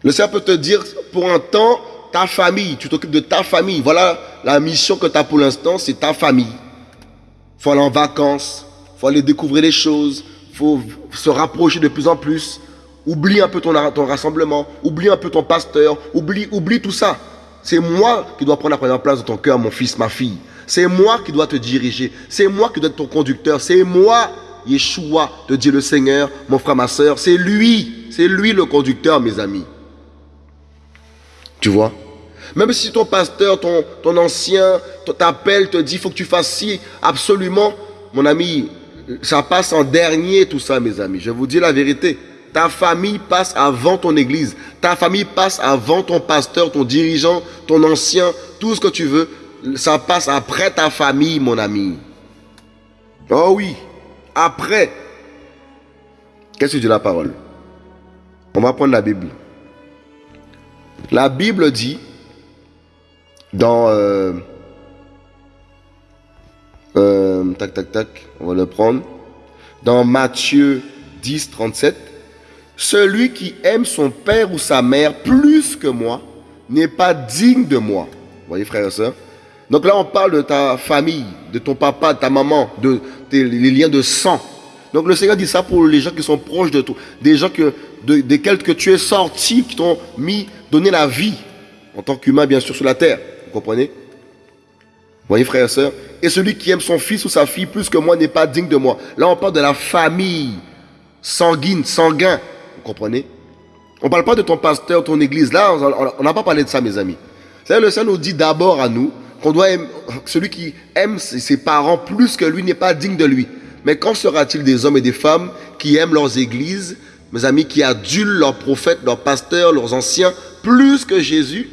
Le Seigneur peut te dire, pour un temps, ta famille, tu t'occupes de ta famille. Voilà la mission que tu as pour l'instant, c'est ta famille. Il faut aller en vacances, faut aller découvrir les choses, faut se rapprocher de plus en plus. Oublie un peu ton, rassemblement, oublie un peu ton pasteur, oublie, oublie tout ça. C'est moi qui dois prendre la place dans ton cœur, mon fils, ma fille. C'est moi qui dois te diriger. C'est moi qui dois être ton conducteur. C'est moi, Yeshua, te dit le Seigneur, mon frère, ma soeur. C'est lui. C'est lui le conducteur, mes amis. Tu vois? Même si ton pasteur, ton, ton ancien, t'appelle, te dit, il faut que tu fasses ci, absolument, mon ami, ça passe en dernier tout ça, mes amis. Je vous dis la vérité. Ta famille passe avant ton église. Ta famille passe avant ton pasteur, ton dirigeant, ton ancien, tout ce que tu veux. Ça passe après ta famille, mon ami. Oh oui, après. Qu'est-ce que dit la parole? On va prendre la Bible. La Bible dit dans... Euh, euh, tac, tac, tac, on va le prendre. Dans Matthieu 10, 37. Celui qui aime son père ou sa mère plus que moi n'est pas digne de moi. Vous voyez, frère et soeur Donc là, on parle de ta famille, de ton papa, de ta maman, de tes, les liens de sang. Donc le Seigneur dit ça pour les gens qui sont proches de toi, des gens que, de, desquels que tu es sorti, qui t'ont mis, donné la vie, en tant qu'humain, bien sûr, sur la terre. Vous comprenez? Voyez, frère et soeur Et celui qui aime son fils ou sa fille plus que moi n'est pas digne de moi. Là, on parle de la famille sanguine, sanguin. Vous comprenez? On ne parle pas de ton pasteur, ton église. Là, on n'a pas parlé de ça, mes amis. C'est le Seigneur nous dit d'abord à nous qu'on doit aimer, celui qui aime ses parents plus que lui n'est pas digne de lui. Mais quand sera-t-il des hommes et des femmes qui aiment leurs églises, mes amis, qui adulent leurs prophètes, leurs pasteurs, leurs anciens, plus que Jésus?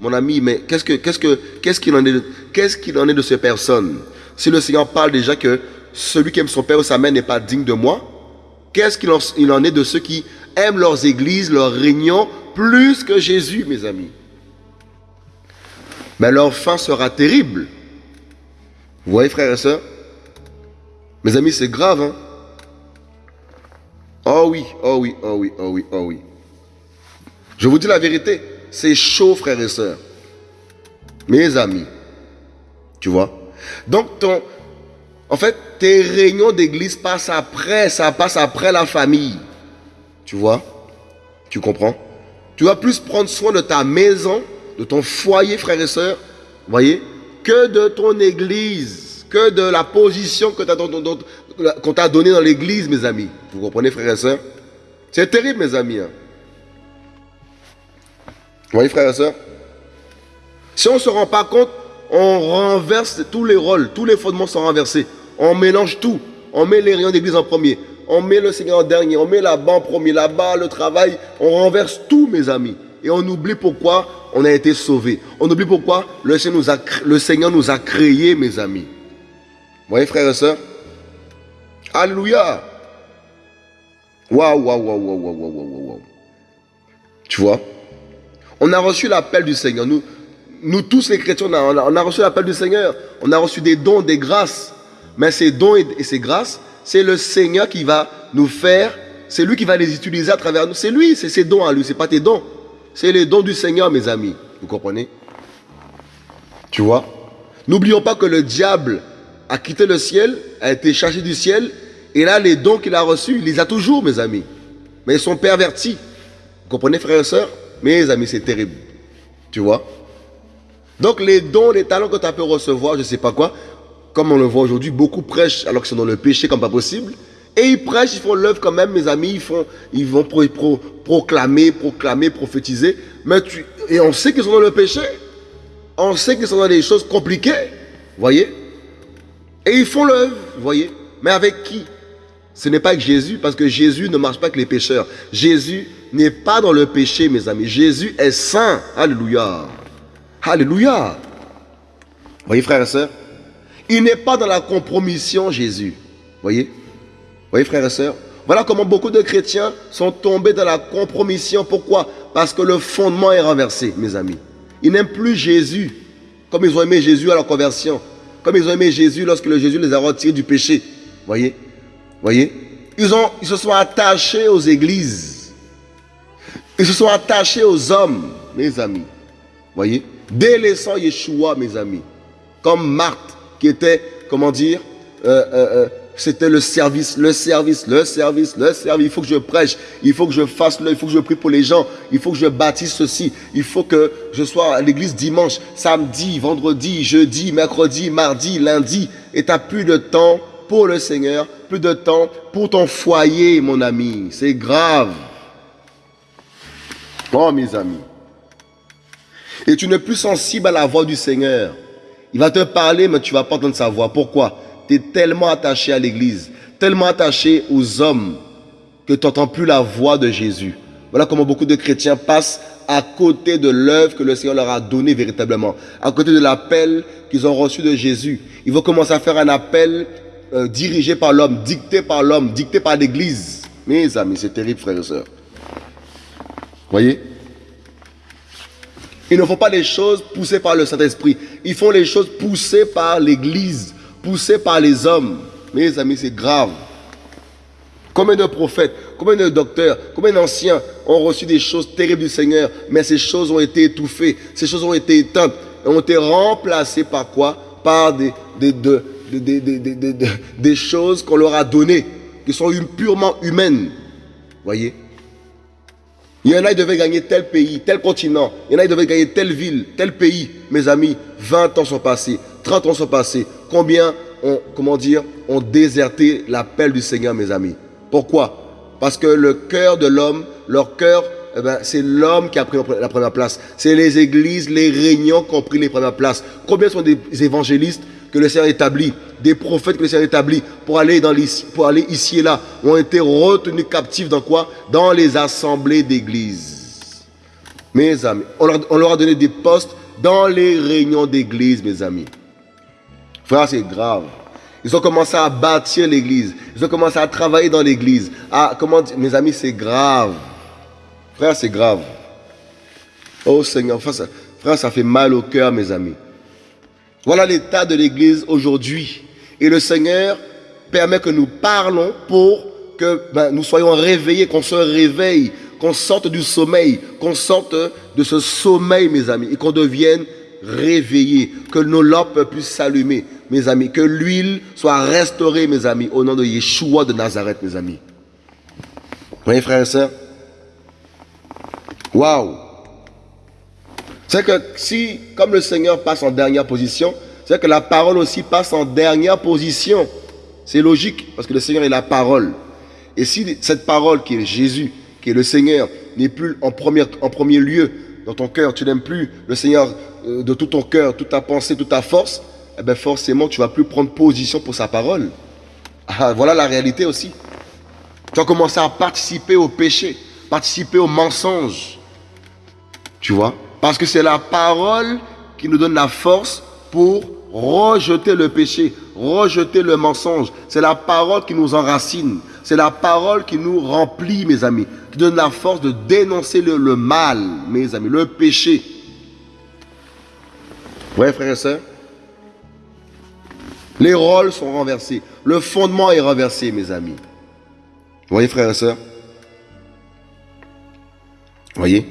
Mon ami, mais qu'est-ce qu'il que, en, est, de ces personnes? Si le Seigneur parle déjà que celui qui aime son père ou sa mère n'est pas digne de moi, qu'est-ce qu'il en, en est de ceux qui aiment leurs églises, leurs réunions, plus que Jésus, mes amis? Mais leur fin sera terrible. Vous voyez, frères et sœurs? Mes amis, c'est grave. Hein? Oh oui, oh oui, oh oui, oh oui, oh oui. Je vous dis la vérité, c'est chaud, frères et sœurs. Mes amis. Tu vois? Donc, ton, en fait, tes réunions d'église passent après, ça passe après la famille. Tu vois? Tu comprends? Tu vas plus prendre soin de ta maison, de ton foyer, frères et sœurs, voyez, que de ton église que de la position qu'on t'a donnée dans l'église, mes amis. Vous comprenez, frères et sœurs C'est terrible, mes amis. Hein. Vous voyez, frères et sœurs Si on ne se rend pas compte, on renverse tous les rôles, tous les fondements sont renversés. On mélange tout. On met les rayons d'église en premier. On met le Seigneur en dernier. On met là-bas en premier. Là-bas, le travail. On renverse tout, mes amis. Et on oublie pourquoi on a été sauvés. On oublie pourquoi le Seigneur nous a, le créés, mes amis. Vous voyez, frères et sœurs? Alléluia Waouh, waouh, waouh, waouh, waouh, waouh, waouh. Tu vois? On a reçu l'appel du Seigneur. Nous, tous les chrétiens, on a, on a reçu l'appel du Seigneur. On a reçu des dons, des grâces. Mais ces dons et, ces grâces, c'est le Seigneur qui va nous faire, c'est lui qui va les utiliser à travers nous. C'est lui, c'est ses dons à lui, c'est pas tes dons. C'est les dons du Seigneur, mes amis. Vous comprenez? Tu vois? N'oublions pas que le diable a quitté le ciel, a été chargé du ciel, et là, les dons qu'il a reçus, il les a toujours, mes amis. Mais ils sont pervertis. Vous comprenez, frères et sœurs? Mes amis, c'est terrible. Tu vois? Donc, les dons, les talents que tu as pu recevoir, je ne sais pas quoi, comme on le voit aujourd'hui, beaucoup prêchent alors qu'ils sont dans le péché comme pas possible. Et ils prêchent, ils font l'œuvre quand même, mes amis, ils, font, ils vont proclamer, proclamer, prophétiser. Mais tu, et on sait qu'ils sont dans le péché. On sait qu'ils sont dans des choses compliquées. Voyez? Et ils font l'œuvre, voyez. Mais avec qui? Ce n'est pas avec Jésus, parce que Jésus ne marche pas avec les pécheurs. Jésus n'est pas dans le péché, mes amis. Jésus est saint. Alléluia. Alléluia. Voyez, frères et sœurs? Il n'est pas dans la compromission, Jésus. Voyez? Voyez, frères et sœurs Voilà comment beaucoup de chrétiens sont tombés dans la compromission. Pourquoi? Parce que le fondement est renversé, mes amis. Ils n'aiment plus Jésus, comme ils ont aimé Jésus à la conversion. Comme ils ont aimé Jésus lorsque le Jésus les a retirés du péché. Voyez? Voyez? Ils, ont, se sont attachés aux églises. Ils se sont attachés aux hommes, mes amis. Voyez? Délaissant Yeshua, mes amis. Comme Marthe, qui était, comment dire, euh, euh, euh, c'était le service, le service, le service, le service. Il faut que je prêche, il faut que je fasse il faut que je prie pour les gens, il faut que je bâtisse ceci, il faut que je sois à l'église dimanche, samedi, vendredi, jeudi, mercredi, mardi, lundi. Et tu n'as plus de temps pour le Seigneur, plus de temps pour ton foyer, mon ami. C'est grave. Oh, mes amis. Et tu n'es plus sensible à la voix du Seigneur. Il va te parler, mais tu vas pas entendre sa voix. Pourquoi? Tu tellement attaché à l'église, tellement attaché aux hommes, que tu n'entends plus la voix de Jésus. Voilà comment beaucoup de chrétiens passent à côté de l'œuvre que le Seigneur leur a donnée véritablement, à côté de l'appel qu'ils ont reçu de Jésus. Ils vont commencer à faire un appel euh, dirigé par l'homme, dicté par l'homme, dicté par l'Église. Mes amis, c'est terrible, frères et sœurs. Voyez? Ils ne font pas les choses poussées par le Saint-Esprit. Ils font les choses poussées par l'Église, poussées par les hommes. Mes amis, c'est grave. Combien de prophètes, combien de docteurs, combien d'anciens ont reçu des choses terribles du Seigneur, mais ces choses ont été étouffées, ces choses ont été éteintes, et ont été remplacées par quoi? Par des, des, des, des choses qu'on leur a données, qui sont purement humaines. Voyez? Il y en a qui devaient gagner tel pays, tel continent. Il y en a qui devaient gagner telle ville, tel pays. Mes amis, 20 ans sont passés, 30 ans sont passés. Combien ont, comment dire, ont déserté l'appel du Seigneur, mes amis pourquoi? Parce que le cœur de l'homme, leur cœur, eh ben, c'est l'homme qui a pris la première place. C'est les églises, les réunions qui ont pris les premières places. Combien sont des évangélistes que le Seigneur établit, des prophètes que le Seigneur établit pour aller, dans pour aller ici et là, ont été retenus captifs dans quoi? Dans les assemblées d'église. Mes amis, on leur, on leur a donné des postes dans les réunions d'église, mes amis. Frère, c'est grave. Ils ont commencé à bâtir l'église. Ils ont commencé à travailler dans l'église. Ah, comment mes amis, c'est grave. Frère, c'est grave. Oh Seigneur, frère ça, fait mal au cœur, mes amis. Voilà l'état de l'église aujourd'hui. Et le Seigneur permet que nous parlons pour que ben, nous soyons réveillés, qu'on se réveille, qu'on sorte du sommeil, qu'on sorte de ce sommeil, mes amis, et qu'on devienne réveillés, que nos lampes puissent s'allumer mes amis. Que l'huile soit restaurée, mes amis, au nom de Yeshua de Nazareth, mes amis. Voyez, frères et sœurs Waouh C'est que si, comme le Seigneur passe en dernière position, c'est que la parole aussi passe en dernière position. C'est logique, parce que le Seigneur est la parole. Et si cette parole qui est Jésus, qui est le Seigneur, n'est plus en en premier lieu dans ton cœur, tu n'aimes plus le Seigneur euh, de tout ton cœur, toute ta pensée, toute ta force, eh bien forcément, tu vas plus prendre position pour sa parole. Ah, voilà la réalité aussi. Tu vas commencer à participer au péché, participer au mensonge. Tu vois? Parce que c'est la parole qui nous donne la force pour rejeter le péché, rejeter le mensonge. C'est la parole qui nous enracine. C'est la parole qui nous remplit, mes amis, qui donne la force de dénoncer le, mal, mes amis, le péché. Ouais, frères et sœurs? Les rôles sont renversés. Le fondement est renversé, mes amis. Vous voyez, frères et sœurs? Vous voyez?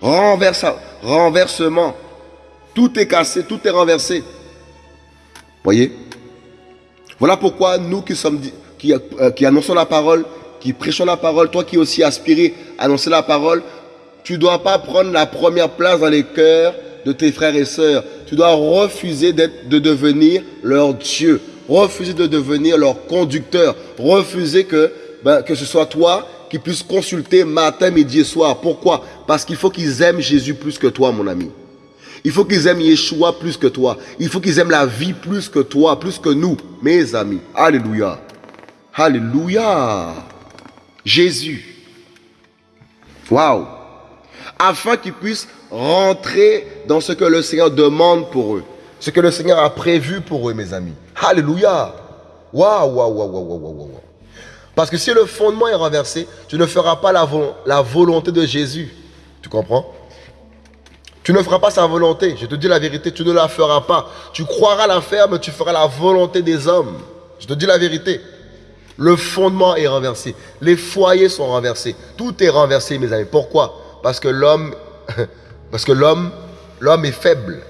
Renversement. Tout est cassé, tout est renversé. Vous voyez? Voilà pourquoi nous qui, sommes, qui, euh, qui annonçons la parole, qui prêchons la parole, toi qui aussi aspiré à annoncer la parole, tu ne dois pas prendre la première place dans les cœurs de tes frères et sœurs. Tu dois refuser de devenir leur Dieu. Refuser de devenir leur conducteur. Refuser que, ben, que ce soit toi qui puisse consulter matin, midi et soir. Pourquoi? Parce qu'il faut qu'ils aiment Jésus plus que toi, mon ami. Il faut qu'ils aiment Yeshua plus que toi. Il faut qu'ils aiment la vie plus que toi, plus que nous, mes amis. Alléluia. Alléluia. Jésus. Waouh. Afin qu'ils puissent rentrer dans ce que le Seigneur demande pour eux. Ce que le Seigneur a prévu pour eux, mes amis. Alléluia. Waouh, waouh, waouh, waouh, waouh, waouh. Parce que si le fondement est renversé, tu ne feras pas la, la volonté de Jésus. Tu comprends? Tu ne feras pas sa volonté. Je te dis la vérité, tu ne la feras pas. Tu croiras la faire, mais tu feras la volonté des hommes. Je te dis la vérité. Le fondement est renversé. Les foyers sont renversés. Tout est renversé, mes amis. Pourquoi? Parce que l'homme Parce que l'homme, l'homme est faible.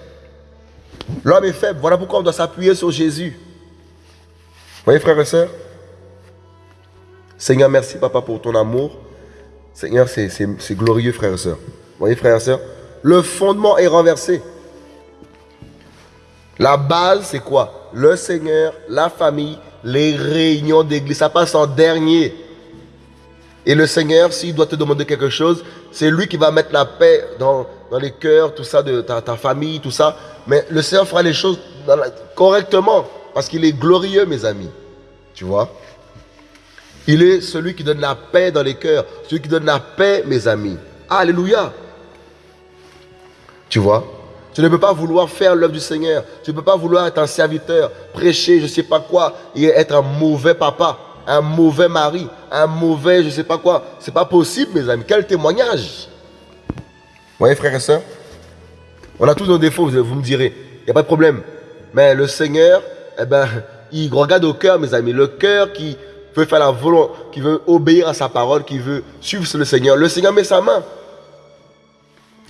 L'homme est faible. Voilà pourquoi on doit s'appuyer sur Jésus. Vous voyez, frères et sœurs? Seigneur, merci, papa, pour ton amour. Seigneur, c'est glorieux, frères et sœurs. Vous voyez, frères et sœurs? Le fondement est renversé. La base, c'est quoi? Le Seigneur, la famille, les réunions d'église. Ça passe en dernier. Et le Seigneur, s'il doit te demander quelque chose, c'est lui qui va mettre la paix dans, dans les cœurs, tout ça, de ta, ta, famille, tout ça. Mais le Seigneur fera les choses correctement, parce qu'il est glorieux, mes amis. Tu vois? Il est celui qui donne la paix dans les cœurs, celui qui donne la paix, mes amis. Alléluia. Tu vois? Tu ne peux pas vouloir faire l'œuvre du Seigneur. Tu ne peux pas vouloir être un serviteur, prêcher, je ne sais pas quoi, et être un mauvais papa, un mauvais mari, un mauvais je ne sais pas quoi. C'est pas possible, mes amis. Quel témoignage? Vous voyez, frères et sœurs? On a tous nos défauts, vous me direz. Il n'y a pas de problème. Mais le Seigneur, eh ben, il regarde au cœur, mes amis. Le cœur qui veut faire la volonté, qui veut obéir à sa parole, qui veut suivre le Seigneur. Le Seigneur met sa main.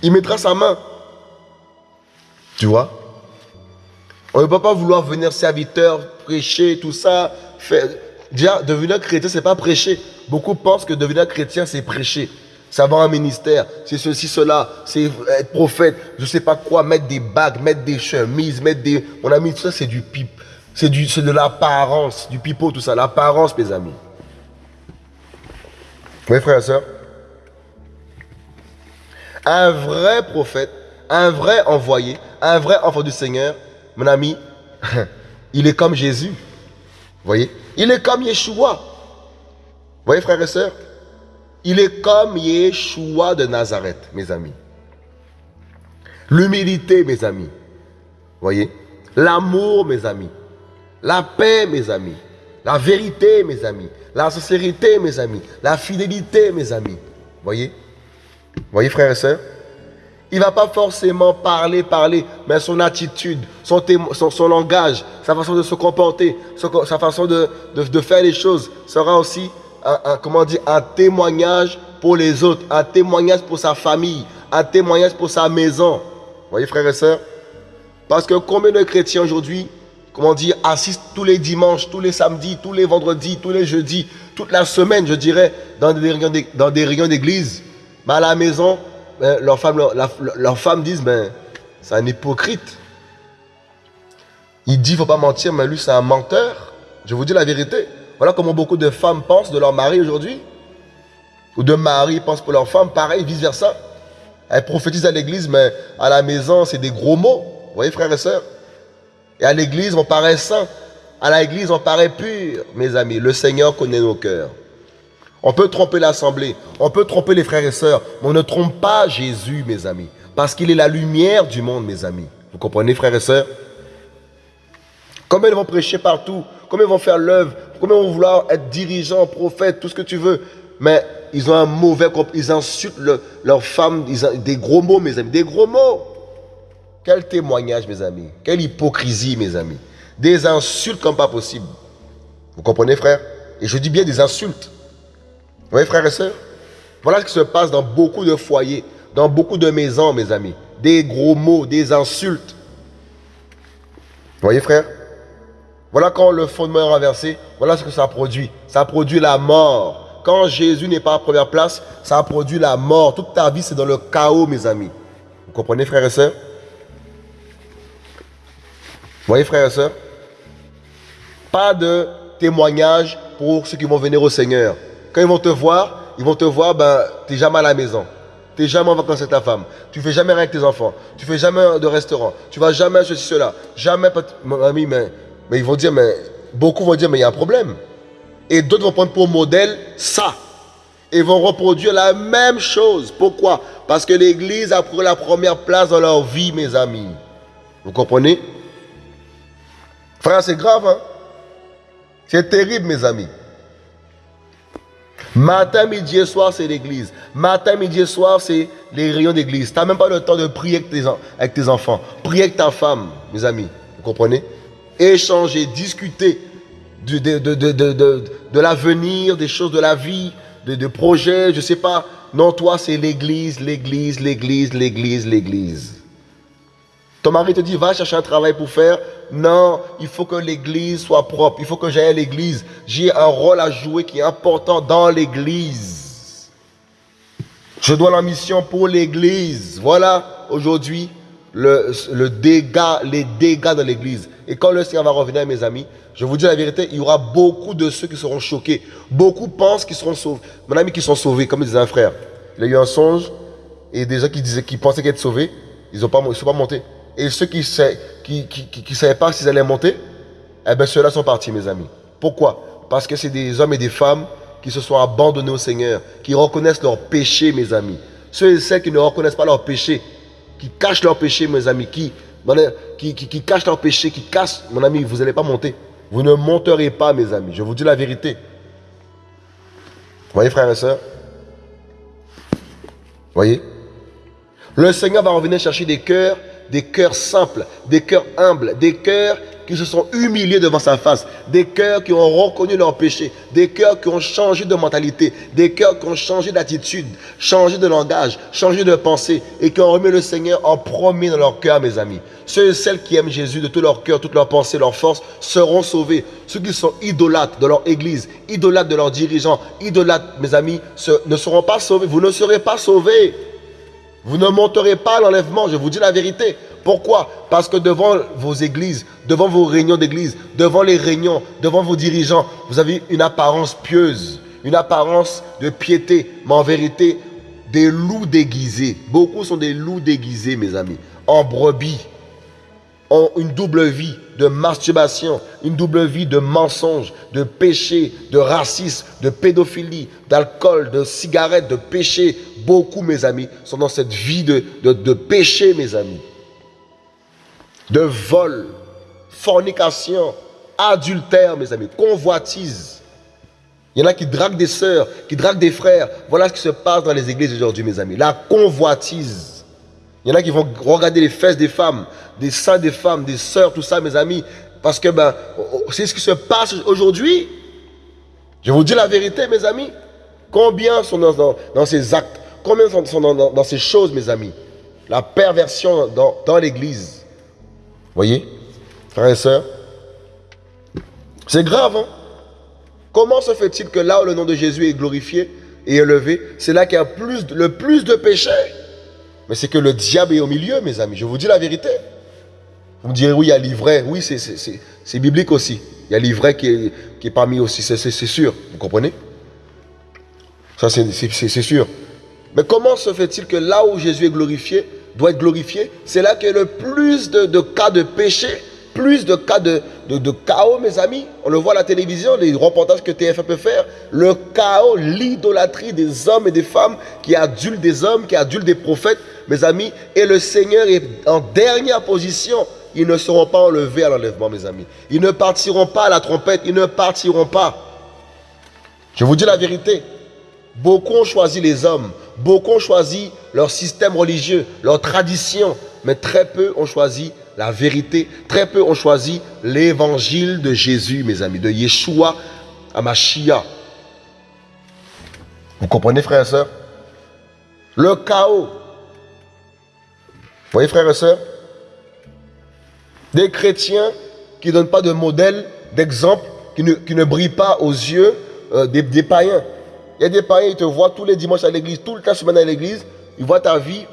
Il mettra sa main. Tu vois? On ne peut pas vouloir venir serviteur, prêcher, tout ça. Faire... Déjà, devenir chrétien, c'est pas prêcher. Beaucoup pensent que devenir chrétien, c'est prêcher. C'est avoir un ministère, c'est ceci, cela, c'est être prophète, je sais pas quoi, mettre des bagues, mettre des chemises, mettre des... Mon ami, tout ça, c'est du pipe. C'est de l'apparence, du pipeau, tout ça. L'apparence, mes amis. Oui, frères et sœurs Un vrai prophète, un vrai envoyé, un vrai enfant du Seigneur, mon ami, il est comme Jésus. Voyez? Il est comme Yeshua. Vous voyez, frères et sœurs? Il est comme Yeshua de Nazareth, mes amis. L'humilité, mes amis. Voyez? L'amour, mes amis. La paix, mes amis. La vérité, mes amis. La sincérité, mes amis. La fidélité, mes amis. Voyez? Vous voyez, frères et sœurs? Il ne va pas forcément parler, parler, mais son attitude, son, langage, sa façon de se comporter, sa façon de, faire les choses sera aussi un, témoignage pour les autres, un témoignage pour sa famille, un témoignage pour sa maison. Vous voyez, frères et sœurs? Parce que combien de chrétiens aujourd'hui, comment dire, assistent tous les dimanches, tous les samedis, tous les vendredis, tous les jeudis, toute la semaine, je dirais, dans des réunions d'église, mais à la maison, leurs femmes, leur, femme disent, ben, c'est un hypocrite. Il dit, il ne faut pas mentir, mais lui, c'est un menteur. Je vous dis la vérité. Voilà comment beaucoup de femmes pensent de leur mari aujourd'hui. Ou de mari pensent pour leur femme, pareil, vice-versa. Elles prophétisent à l'église, mais à la maison, c'est des gros mots. Vous voyez, frères et sœurs? Et à l'église, on paraît saint. À l'église, on paraît pur, mes amis. Le Seigneur connaît nos cœurs. On peut tromper l'assemblée, on peut tromper les frères et sœurs, mais on ne trompe pas Jésus, mes amis, parce qu'il est la lumière du monde, mes amis. Vous comprenez, frères et sœurs? Comment ils vont prêcher partout, comment ils vont faire l'œuvre, comment ils vont vouloir être dirigeants, prophètes, tout ce que tu veux, mais ils ont un mauvais ils insultent leurs femmes, des gros mots, mes amis, des gros mots. Quel témoignage, mes amis, quelle hypocrisie, mes amis. Des insultes comme pas possible. Vous comprenez, frère? Et je dis bien des insultes. Vous voyez, frères et sœurs Voilà ce qui se passe dans beaucoup de foyers, dans beaucoup de maisons, mes amis. Des gros mots, des insultes. Vous voyez, frère Voilà quand le fondement est renversé, voilà ce que ça produit. Ça produit la mort. Quand Jésus n'est pas à première place, ça produit la mort. Toute ta vie, c'est dans le chaos, mes amis. Vous comprenez, frères et sœurs? Vous voyez, frères et sœurs Pas de témoignage pour ceux qui vont venir au Seigneur. Quand ils vont te voir, ils vont te voir, ben, tu n'es jamais à la maison. Tu n'es jamais en vacances avec ta femme. Tu fais jamais rien avec tes enfants. Tu fais jamais de restaurant. Tu vas jamais ceci, cela. Jamais, mon ami, mais, mais ils vont dire, mais beaucoup vont dire, mais il y a un problème. Et d'autres vont prendre pour modèle ça. Et vont reproduire la même chose. Pourquoi? Parce que l'Église a pris la première place dans leur vie, mes amis. Vous comprenez? Frère, c'est grave, hein? C'est terrible, mes amis. Matin, midi et soir, c'est l'église. Matin, midi et soir, c'est les rayons d'église. Tu n'as même pas le temps de prier avec tes, avec tes enfants. Prier avec ta femme, mes amis. Vous comprenez? Échanger, discuter de, l'avenir, des choses de la vie, de, projets, je ne sais pas. Non, toi, c'est l'église, l'église, l'église, l'église, l'église. Ton mari te dit, va chercher un travail pour faire. Non, il faut que l'église soit propre. Il faut que j'aille à l'église. J'ai un rôle à jouer qui est important dans l'église. Je dois la mission pour l'église. Voilà, aujourd'hui, le, dégât, les dégâts de l'église. Et quand le Seigneur va revenir, mes amis, je vous dis la vérité, il y aura beaucoup de ceux qui seront choqués. Beaucoup pensent qu'ils seront sauvés. Mon ami qui sont sauvés, comme disait un frère. Il a eu un songe et des gens qui, disaient, qui pensaient qu'ils étaient sauvés, ils ne sont pas montés. Et ceux qui ne qui, qui, savaient pas s'ils allaient monter, eh bien ceux-là sont partis, mes amis. Pourquoi? Parce que c'est des hommes et des femmes qui se sont abandonnés au Seigneur, qui reconnaissent leurs péchés, mes amis. Ceux et celles qui ne reconnaissent pas leurs péchés, qui cachent leurs péchés, mes amis, qui, cachent leurs péchés, qui cachent, mon ami, vous n'allez pas monter. Vous ne monterez pas, mes amis. Je vous dis la vérité. Voyez, frères et sœurs? Voyez? Le Seigneur va revenir chercher des cœurs, des cœurs simples, des cœurs humbles, des cœurs qui se sont humiliés devant sa face, des cœurs qui ont reconnu leur péché, des cœurs qui ont changé de mentalité, des cœurs qui ont changé d'attitude, changé de langage, changé de pensée et qui ont remis le Seigneur en premier dans leur cœur, mes amis. Ceux et celles qui aiment Jésus de tout leur cœur, toute leur pensée, leur force seront sauvés. Ceux qui sont idolâtres de leur église, idolâtres de leurs dirigeants, idolâtres, mes amis, ne seront pas sauvés. Vous ne serez pas sauvés. Vous ne monterez pas à l'enlèvement, je vous dis la vérité. Pourquoi? Parce que devant vos églises, devant vos réunions d'église, devant les réunions, devant vos dirigeants, vous avez une apparence pieuse, une apparence de piété, mais en vérité, des loups déguisés. Beaucoup sont des loups déguisés, mes amis, en brebis, ont une double vie de masturbation, une double vie de mensonges, de péché, de racisme, de pédophilie, d'alcool, de cigarettes, de péché. Beaucoup, mes amis, sont dans cette vie de, de, de péché, mes amis de vol, fornication, adultère, mes amis, convoitise. Il y en a qui draguent des sœurs, qui draguent des frères. Voilà ce qui se passe dans les églises aujourd'hui, mes amis. La convoitise. Il y en a qui vont regarder les fesses des femmes, des seins des femmes, des sœurs, tout ça, mes amis. Parce que ben, c'est ce qui se passe aujourd'hui. Je vous dis la vérité, mes amis. Combien sont dans, ces actes? Combien sont dans, ces choses, mes amis? La perversion dans l'église. Voyez, frères et sœurs? C'est grave, hein? Comment se fait-il que là où le nom de Jésus est glorifié et élevé, c'est là qu'il y a le plus de péchés? Mais c'est que le diable est au milieu, mes amis. Je vous dis la vérité. Vous me direz, oui, il y a l'ivraie. Oui, c'est biblique aussi. Il y a l'ivraie qui est, qui est parmi aussi, c'est sûr. Vous comprenez? Ça, c'est sûr. Mais comment se fait-il que là où Jésus est glorifié, doit être glorifié, c'est là qu'il y a le plus de, cas de péché, plus de cas de, chaos, mes amis. On le voit à la télévision, les reportages que TF1 peut faire. Le chaos, l'idolâtrie des hommes et des femmes qui adulent des hommes, qui adulent des prophètes, mes amis. Et le Seigneur est en dernière position. Ils ne seront pas enlevés à l'enlèvement, mes amis. Ils ne partiront pas à la trompette. Ils ne partiront pas. Je vous dis la vérité. Beaucoup ont choisi les hommes. Beaucoup ont choisi leur système religieux, leur tradition, mais très peu ont choisi la vérité. Très peu ont choisi l'évangile de Jésus, mes amis, de Yeshua à Machia. Vous comprenez, frères et sœurs? Le chaos. Vous voyez, frères et sœurs? Des chrétiens qui ne donnent pas de modèle, d'exemple, qui ne, brillent pas aux yeux euh, des païens. Il y a des païens, ils te voient tous les dimanches à l'église, tout le temps semaine à l'église. Ils voient ta vie,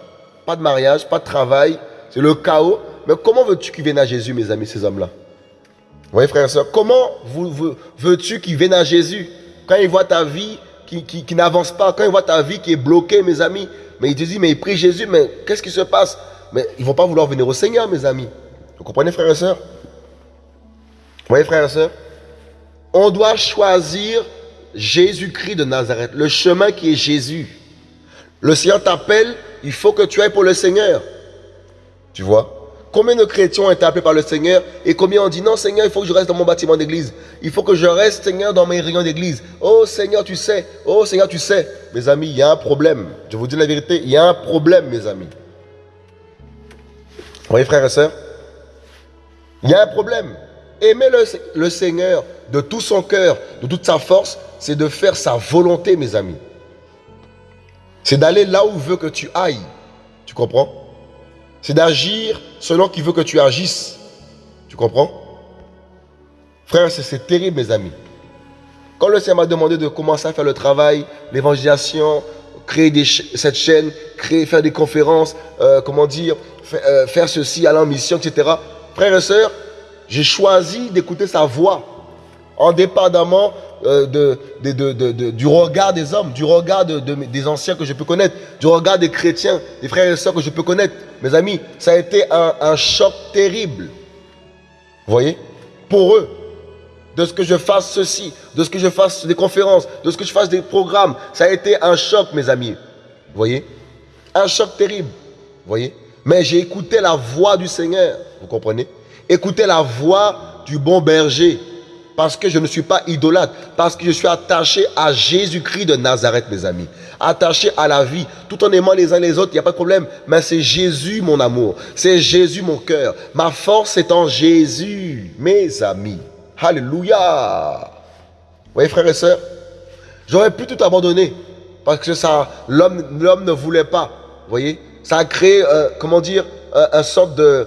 pas de mariage, pas de travail, c'est le chaos. Mais comment veux-tu qu'ils viennent à Jésus, mes amis, ces hommes-là? Vous voyez, frères et sœurs, comment veux-tu qu'ils viennent à Jésus? Quand ils voient ta vie qui, n'avance pas, quand ils voient ta vie qui est bloquée, mes amis, mais ils te disent, mais ils prient Jésus, mais qu'est-ce qui se passe? Mais ils ne vont pas vouloir venir au Seigneur, mes amis. Vous comprenez, frères et sœurs? Vous voyez, frères et sœurs On doit choisir Jésus-Christ de Nazareth, le chemin qui est Jésus. Le Seigneur t'appelle, il faut que tu ailles pour le Seigneur. Tu vois? Combien de chrétiens ont été appelés par le Seigneur et combien ont dit non Seigneur, il faut que je reste dans mon bâtiment d'église. Il faut que je reste Seigneur dans mes réunions d'église. Oh Seigneur, tu sais. Oh Seigneur, tu sais. Mes amis, il y a un problème. Je vous dis la vérité, il y a un problème, mes amis. Vous voyez frères et sœurs? Il y a un problème. Aimer le, le Seigneur de tout son cœur, de toute sa force, c'est de faire sa volonté, mes amis. C'est d'aller là où il veut que tu ailles. Tu comprends? C'est d'agir selon qu'il veut que tu agisses. Tu comprends? Frère, c'est terrible, mes amis. Quand le Seigneur m'a demandé de commencer à faire le travail, l'évangélisation, créer cette chaîne, créer, faire des conférences, euh, comment dire, euh, faire ceci, aller en mission, etc. Frères et sœurs, j'ai choisi d'écouter sa voix, indépendamment euh, du regard des hommes, du regard des anciens que je peux connaître, du regard des chrétiens, des frères et sœurs que je peux connaître. Mes amis, ça a été un, choc terrible. Vous voyez? Pour eux, de ce que je fasse ceci, de ce que je fasse des conférences, de ce que je fasse des programmes. Ça a été un choc, mes amis. Vous voyez? Un choc terrible. Vous voyez? Mais j'ai écouté la voix du Seigneur. Vous comprenez? Écoutez la voix du bon berger. Parce que je ne suis pas idolâtre. Parce que je suis attaché à Jésus-Christ de Nazareth, mes amis. Attaché à la vie. Tout en aimant les uns les autres, il n'y a pas de problème. Mais c'est Jésus, mon amour. C'est Jésus, mon cœur. Ma force est en Jésus, mes amis. Alléluia. Vous voyez, frères et sœurs, j'aurais pu tout abandonner parce que ça, l'homme ne voulait pas. Vous voyez, ça a créé, euh, comment dire, un, sorte de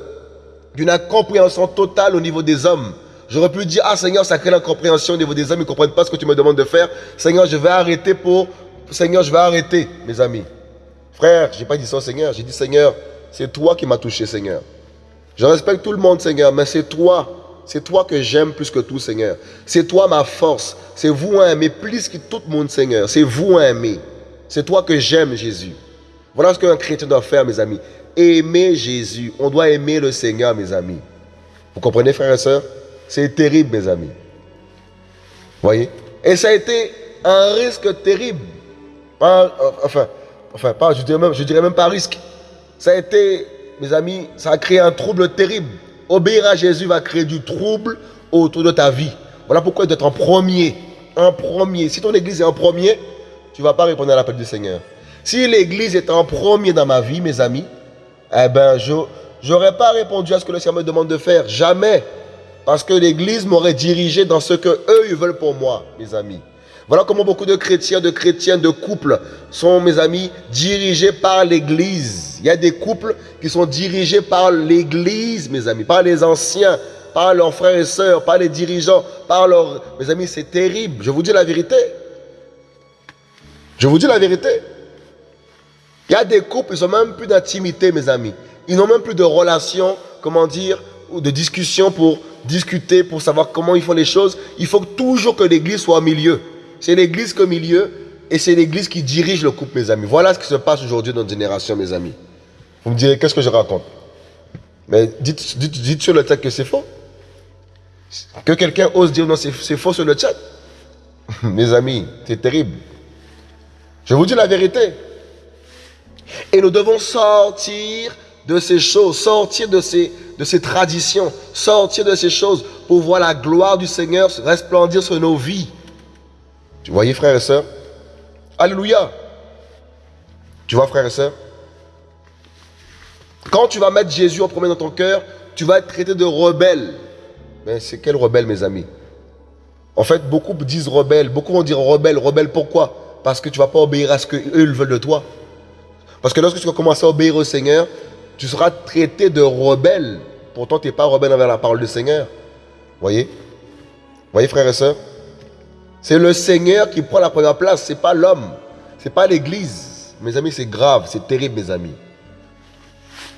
d'une incompréhension totale au niveau des hommes. J'aurais pu dire, ah Seigneur, ça crée l'incompréhension au niveau des hommes, ils ne comprennent pas ce que tu me demandes de faire. Seigneur, je vais arrêter pour... Seigneur, je vais arrêter, mes amis. Frère, je n'ai pas dit ça Seigneur, j'ai dit, Seigneur, c'est toi qui m'as touché, Seigneur. Je respecte tout le monde, Seigneur, mais c'est toi c'est toi que j'aime plus que tout, Seigneur. C'est toi ma force. C'est vous à aimer plus que tout le monde, Seigneur. C'est vous à aimer. C'est toi que j'aime, Jésus. Voilà ce qu'un chrétien doit faire, mes amis. Aimer Jésus. On doit aimer le Seigneur, mes amis. Vous comprenez, frères et sœurs? C'est terrible, mes amis. Voyez? Et ça a été un risque terrible. enfin, enfin pas, je dirais, même, je dirais même pas risque. Ça a été, mes amis, ça a créé un trouble terrible. Obéir à Jésus va créer du trouble autour de ta vie. Voilà pourquoi d'être en premier. En premier. Si ton église est en premier, tu ne vas pas répondre à l'appel du Seigneur. Si l'église est en premier dans ma vie, mes amis, eh ben, je n'aurais pas répondu à ce que le Seigneur me demande de faire. Jamais. Parce que l'église m'aurait dirigé dans ce que eux, ils veulent pour moi, mes amis. Voilà comment beaucoup de chrétiens, de chrétiens, de couples sont, mes amis, dirigés par l'Église. Il y a des couples qui sont dirigés par l'Église, mes amis, par les anciens, par leurs frères et sœurs, par les dirigeants, par leurs... Mes amis, c'est terrible. Je vous dis la vérité. Je vous dis la vérité. Il y a des couples, ils n'ont même plus d'intimité, mes amis. Ils n'ont même plus de relation, comment dire, de discussion pour discuter, pour savoir comment ils font les choses. Il faut toujours que l'Église soit au milieu. C'est l'église comme milieu et c'est l'église qui dirige le couple, mes amis. Voilà ce qui se passe aujourd'hui dans notre génération, mes amis. Vous me direz, qu'est-ce que je raconte? Mais dites, dites, sur le chat que c'est faux. Que quelqu'un ose dire non, c'est faux sur le chat. mes amis, c'est terrible. Je vous dis la vérité. Et nous devons sortir de ces choses, sortir de ces, traditions, sortir de ces choses pour voir la gloire du Seigneur resplendir sur nos vies. Tu voyez, frères et sœurs? Alléluia. Tu vois, frères et sœurs? Quand tu vas mettre Jésus en premier dans ton cœur, tu vas être traité de rebelle. Mais c'est quel rebelle, mes amis? En fait, beaucoup disent rebelle. Beaucoup vont dire rebelle. Rebelle, pourquoi? Parce que tu ne vas pas obéir à ce qu'eux veulent de toi. Parce que lorsque tu vas commencer à obéir au Seigneur, tu seras traité de rebelle. Pourtant, tu n'es pas rebelle envers la parole du Seigneur. Voyez? Voyez, frères et sœurs? C'est le Seigneur qui prend la première place, ce n'est pas l'homme, ce n'est pas l'Église. Mes amis, c'est grave, c'est terrible, mes amis.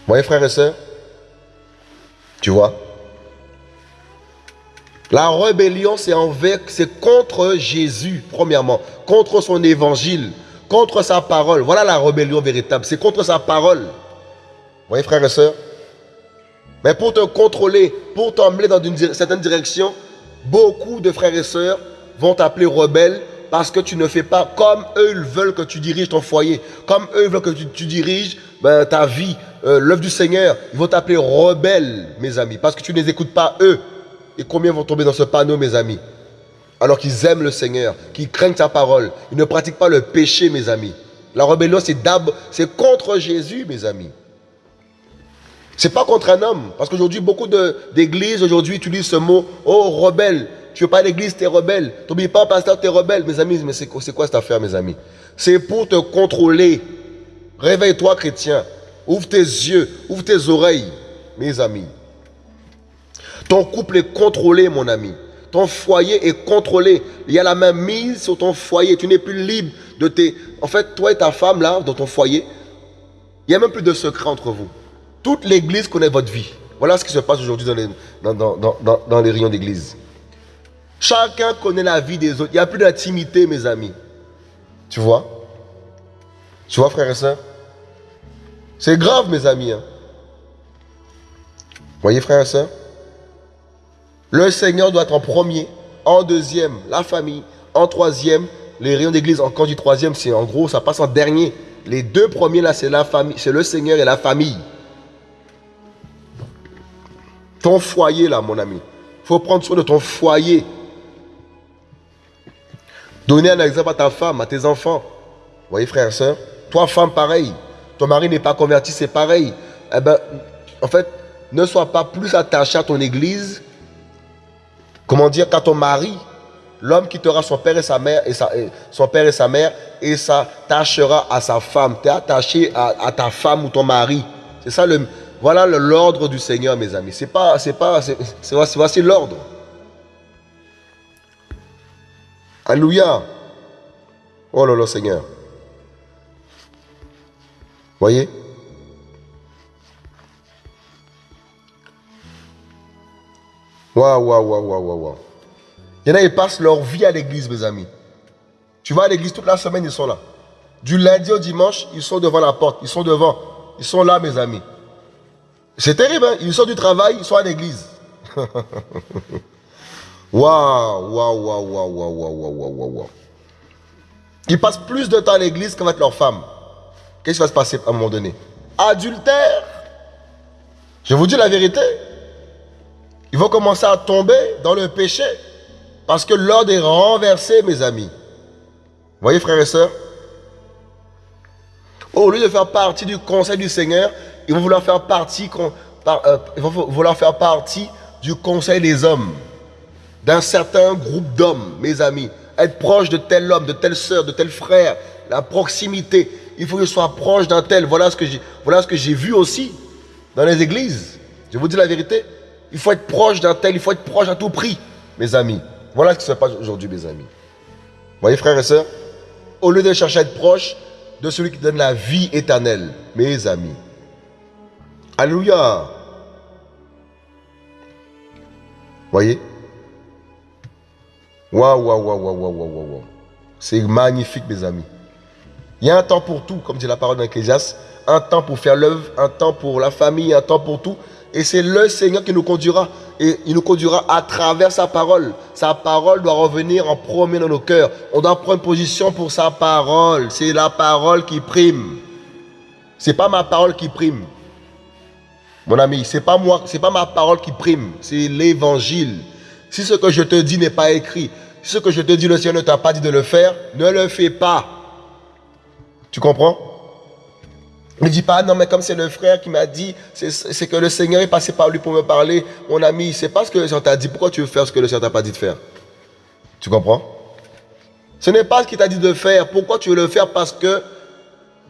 Voyez, frères et sœurs? Tu vois? La rébellion, c'est c'est contre Jésus, premièrement, contre son évangile, contre sa parole. Voilà la rébellion véritable, c'est contre sa parole. Voyez, frères et sœurs Mais pour te contrôler, pour t'emmener dans une certaine direction, beaucoup de frères et sœurs vont t'appeler rebelle parce que tu ne fais pas comme eux veulent que tu diriges ton foyer, comme eux veulent que tu, diriges ben, ta vie, euh, l'œuvre du Seigneur. Ils vont t'appeler rebelle, mes amis, parce que tu ne les écoutes pas eux. Et combien vont tomber dans ce panneau, mes amis? Alors qu'ils aiment le Seigneur, qu'ils craignent sa parole. Ils ne pratiquent pas le péché, mes amis. La rébellion, c'est contre Jésus, mes amis. C'est pas contre un homme. Parce qu'aujourd'hui, beaucoup d'églises aujourd'hui utilisent ce mot, oh, rebelle. Tu veux pas l'église, tu es rebelle. T'oublies pas, pasteur, tu es rebelle. Mes amis, mais c'est quoi cette affaire, mes amis? C'est pour te contrôler. Réveille-toi, chrétien. Ouvre tes yeux, ouvre tes oreilles, mes amis. Ton couple est contrôlé, mon ami. Ton foyer est contrôlé. Il y a la main mise sur ton foyer. Tu n'es plus libre de tes... En fait, toi et ta femme, là, dans ton foyer, il n'y a même plus de secret entre vous. Toute l'église connaît votre vie. Voilà ce qui se passe aujourd'hui dans les, dans, dans, dans, les rayons d'église. Chacun connaît la vie des autres. Il n'y a plus d'intimité, mes amis. Tu vois? Tu vois, frères et sœurs? C'est grave, mes amis. Hein? Voyez, frères et sœurs? Le Seigneur doit être en premier. En deuxième, la famille. En troisième, les rayons d'église. Je dis troisième, c'est en gros, ça passe en dernier. Les deux premiers, là, c'est la famille. C'est le Seigneur et la famille. Ton foyer, là, mon ami. Il faut prendre soin de ton foyer. Donner un exemple à ta femme, à tes enfants. Vous voyez, frère et soeur Toi, femme, pareil. Ton mari n'est pas converti, c'est pareil. Eh ben, en fait, ne sois pas plus attaché à ton église, comment dire, qu'à ton mari. L'homme quittera son père et sa mère et, sa, son père et sa mère et s'attachera à sa femme. Tu es attaché à, à, ta femme ou ton mari. C'est ça le, voilà l'ordre du Seigneur, mes amis. C'est pas, c'est pas, c'est, voici l'ordre. Alléluia. Oh là là, Seigneur. Voyez? Waouh, waouh, waouh, waouh, waouh. Il y en a, ils passent leur vie à l'église, mes amis. Tu vas à l'église toute la semaine, ils sont là. Du lundi au dimanche, ils sont devant la porte. Ils sont devant. Ils sont là, mes amis. C'est terrible, hein? Ils sortent du travail, ils sont à l'église. Waouh, waouh, waouh, waouh, waouh, waouh, waouh, waouh. Ils passent plus de temps à l'église qu'avec leur femme. Qu'est-ce qui va se passer à un moment donné? Adultère. Je vous dis la vérité. Ils vont commencer à tomber dans le péché. Parce que l'ordre est renversé, mes amis. Voyez, frères et sœurs Au lieu de faire partie du conseil du Seigneur, ils vont vouloir faire partie, euh, vouloir faire partie du conseil des hommes, d'un certain groupe d'hommes, mes amis. Être proche de tel homme, de telle sœur, de tel frère, la proximité. Il faut que je sois proche d'un tel. Voilà ce que j'ai, voilà ce que j'ai vu aussi dans les églises. Je vous dis la vérité. Il faut être proche d'un tel, il faut être proche à tout prix, mes amis. Voilà ce qui se passe aujourd'hui, mes amis. Vous voyez, frères et sœurs? Au lieu de chercher à être proche de celui qui donne la vie éternelle, mes amis. Alléluia. Voyez? Waouh, waouh, waouh, waouh, waouh, waouh, waouh. C'est magnifique, mes amis. Il y a un temps pour tout, comme dit la parole d'Ecclésias. Un temps pour faire l'œuvre, un temps pour la famille, un temps pour tout. Et c'est le Seigneur qui nous conduira. Et il nous conduira à travers sa parole. Sa parole doit revenir en premier dans nos cœurs. On doit prendre position pour sa parole. C'est la parole qui prime. C'est pas ma parole qui prime. Mon ami, ce n'est pas moi, c'est pas ma parole qui prime, c'est l'évangile. Si ce que je te dis n'est pas écrit, si ce que je te dis, le Seigneur ne t'a pas dit de le faire, ne le fais pas. Tu comprends? Ne dis pas, non mais comme c'est le frère qui m'a dit, c'est que le Seigneur est passé par lui pour me parler. Mon ami, c'est pas ce que le Seigneur t'a dit. Pourquoi tu veux faire ce que le Seigneur t'a pas dit de faire? Tu comprends? Ce n'est pas ce qu'il t'a dit de faire. Pourquoi tu veux le faire? Parce que,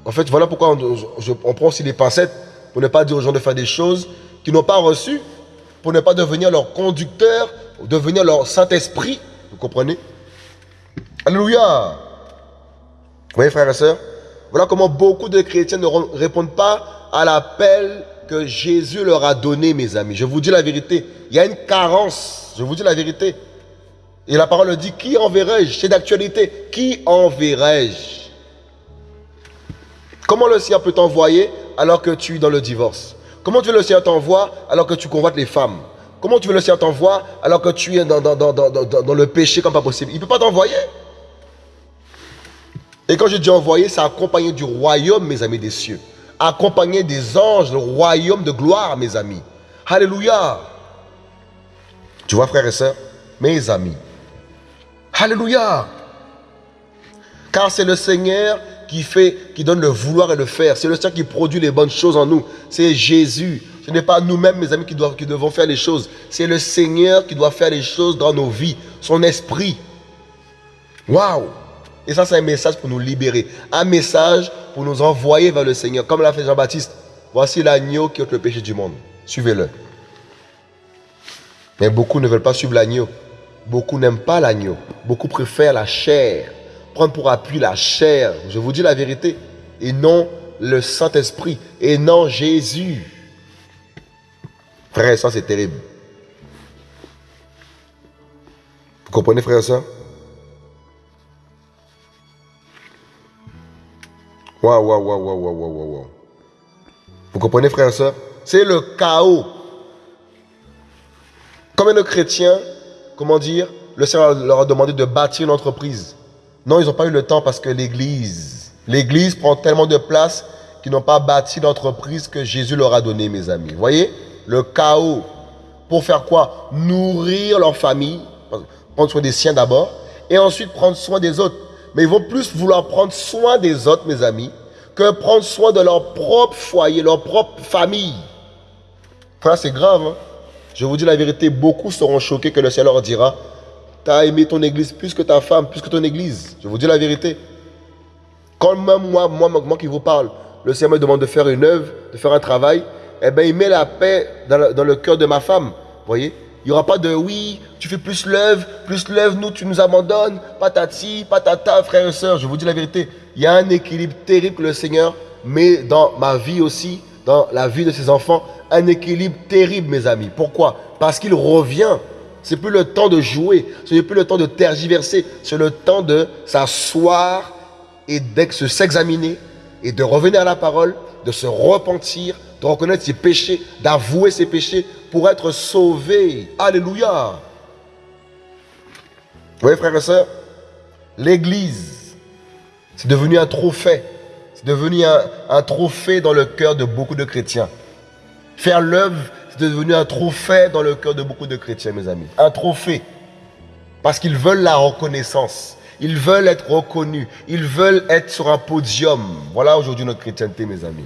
en fait, voilà pourquoi on, on prend aussi les pincettes pour ne pas dire aux gens de faire des choses qu'ils n'ont pas reçues, pour ne pas devenir leur conducteur, devenir leur Saint-Esprit. Vous comprenez? Alléluia. Vous voyez, frères et sœurs Voilà comment beaucoup de chrétiens ne répondent pas à l'appel que Jésus leur a donné, mes amis. Je vous dis la vérité. Il y a une carence. Je vous dis la vérité. Et la parole dit, qui enverrai-je? C'est d'actualité. Qui enverrai-je? Comment le Seigneur peut t'envoyer alors que tu es dans le divorce Comment tu veux le Seigneur t'envoie alors que tu convoites les femmes? Comment tu veux le Seigneur t'envoie alors que tu es dans, dans, le péché comme pas possible? Il ne peut pas t'envoyer. Et quand je dis envoyer, c'est accompagné du royaume, mes amis des cieux. Accompagné des anges, le royaume de gloire, mes amis. Alléluia. Tu vois, frères et sœurs, mes amis. Alléluia. Car c'est le Seigneur qui fait, qui donne le vouloir et le faire. C'est le Seigneur qui produit les bonnes choses en nous. C'est Jésus. Ce n'est pas nous-mêmes, mes amis, qui, qui devons faire les choses. C'est le Seigneur qui doit faire les choses dans nos vies. Son esprit. Waouh Et ça, c'est un message pour nous libérer. Un message pour nous envoyer vers le Seigneur. Comme l'a fait Jean-Baptiste. Voici l'agneau qui ôte le péché du monde. Suivez-le. Mais beaucoup ne veulent pas suivre l'agneau. Beaucoup n'aiment pas l'agneau. Beaucoup préfèrent la chair prendre pour appui la chair. Je vous dis la vérité. Et non le Saint-Esprit. Et non Jésus. Frère, ça c'est terrible. Vous comprenez, frère et soeur? Waouh, waouh, waouh, waouh, waouh, waouh, waouh. Vous comprenez, frère et soeur? C'est le chaos. Combien de chrétiens, comment dire, le Seigneur leur a demandé de bâtir une entreprise. Non, ils n'ont pas eu le temps parce que l'Église, l'Église prend tellement de place qu'ils n'ont pas bâti l'entreprise que Jésus leur a donnée, mes amis. Vous voyez Le chaos. Pour faire quoi? Nourrir leur famille, prendre soin des siens d'abord, et ensuite prendre soin des autres. Mais ils vont plus vouloir prendre soin des autres, mes amis, que prendre soin de leur propre foyer, leur propre famille. Frère, c'est grave. Hein? Je vous dis la vérité, beaucoup seront choqués que le Seigneur leur dira, tu as aimé ton église plus que ta femme, plus que ton église. Je vous dis la vérité. Quand même moi, moi, moi qui vous parle, le Seigneur me demande de faire une œuvre, de faire un travail, eh bien, il met la paix dans le, cœur de ma femme. Voyez? Il n'y aura pas de oui, tu fais plus l'œuvre, plus l'œuvre, nous, tu nous abandonnes, patati, patata, frères et sœurs. Je vous dis la vérité. Il y a un équilibre terrible que le Seigneur met dans ma vie aussi, dans la vie de ses enfants. Un équilibre terrible, mes amis. Pourquoi? Parce qu'il revient. C'est plus le temps de jouer, ce n'est plus le temps de tergiverser, c'est le temps de s'asseoir et de s'examiner et de revenir à la parole, de se repentir, de reconnaître ses péchés, d'avouer ses péchés pour être sauvé. Alléluia. Vous voyez, frères et sœurs, l'Église, c'est devenu un trophée. C'est devenu un, un, trophée dans le cœur de beaucoup de chrétiens. Faire l'œuvre, devenu un trophée dans le cœur de beaucoup de chrétiens, mes amis. Un trophée. Parce qu'ils veulent la reconnaissance. Ils veulent être reconnus. Ils veulent être sur un podium. Voilà aujourd'hui notre chrétienté, mes amis.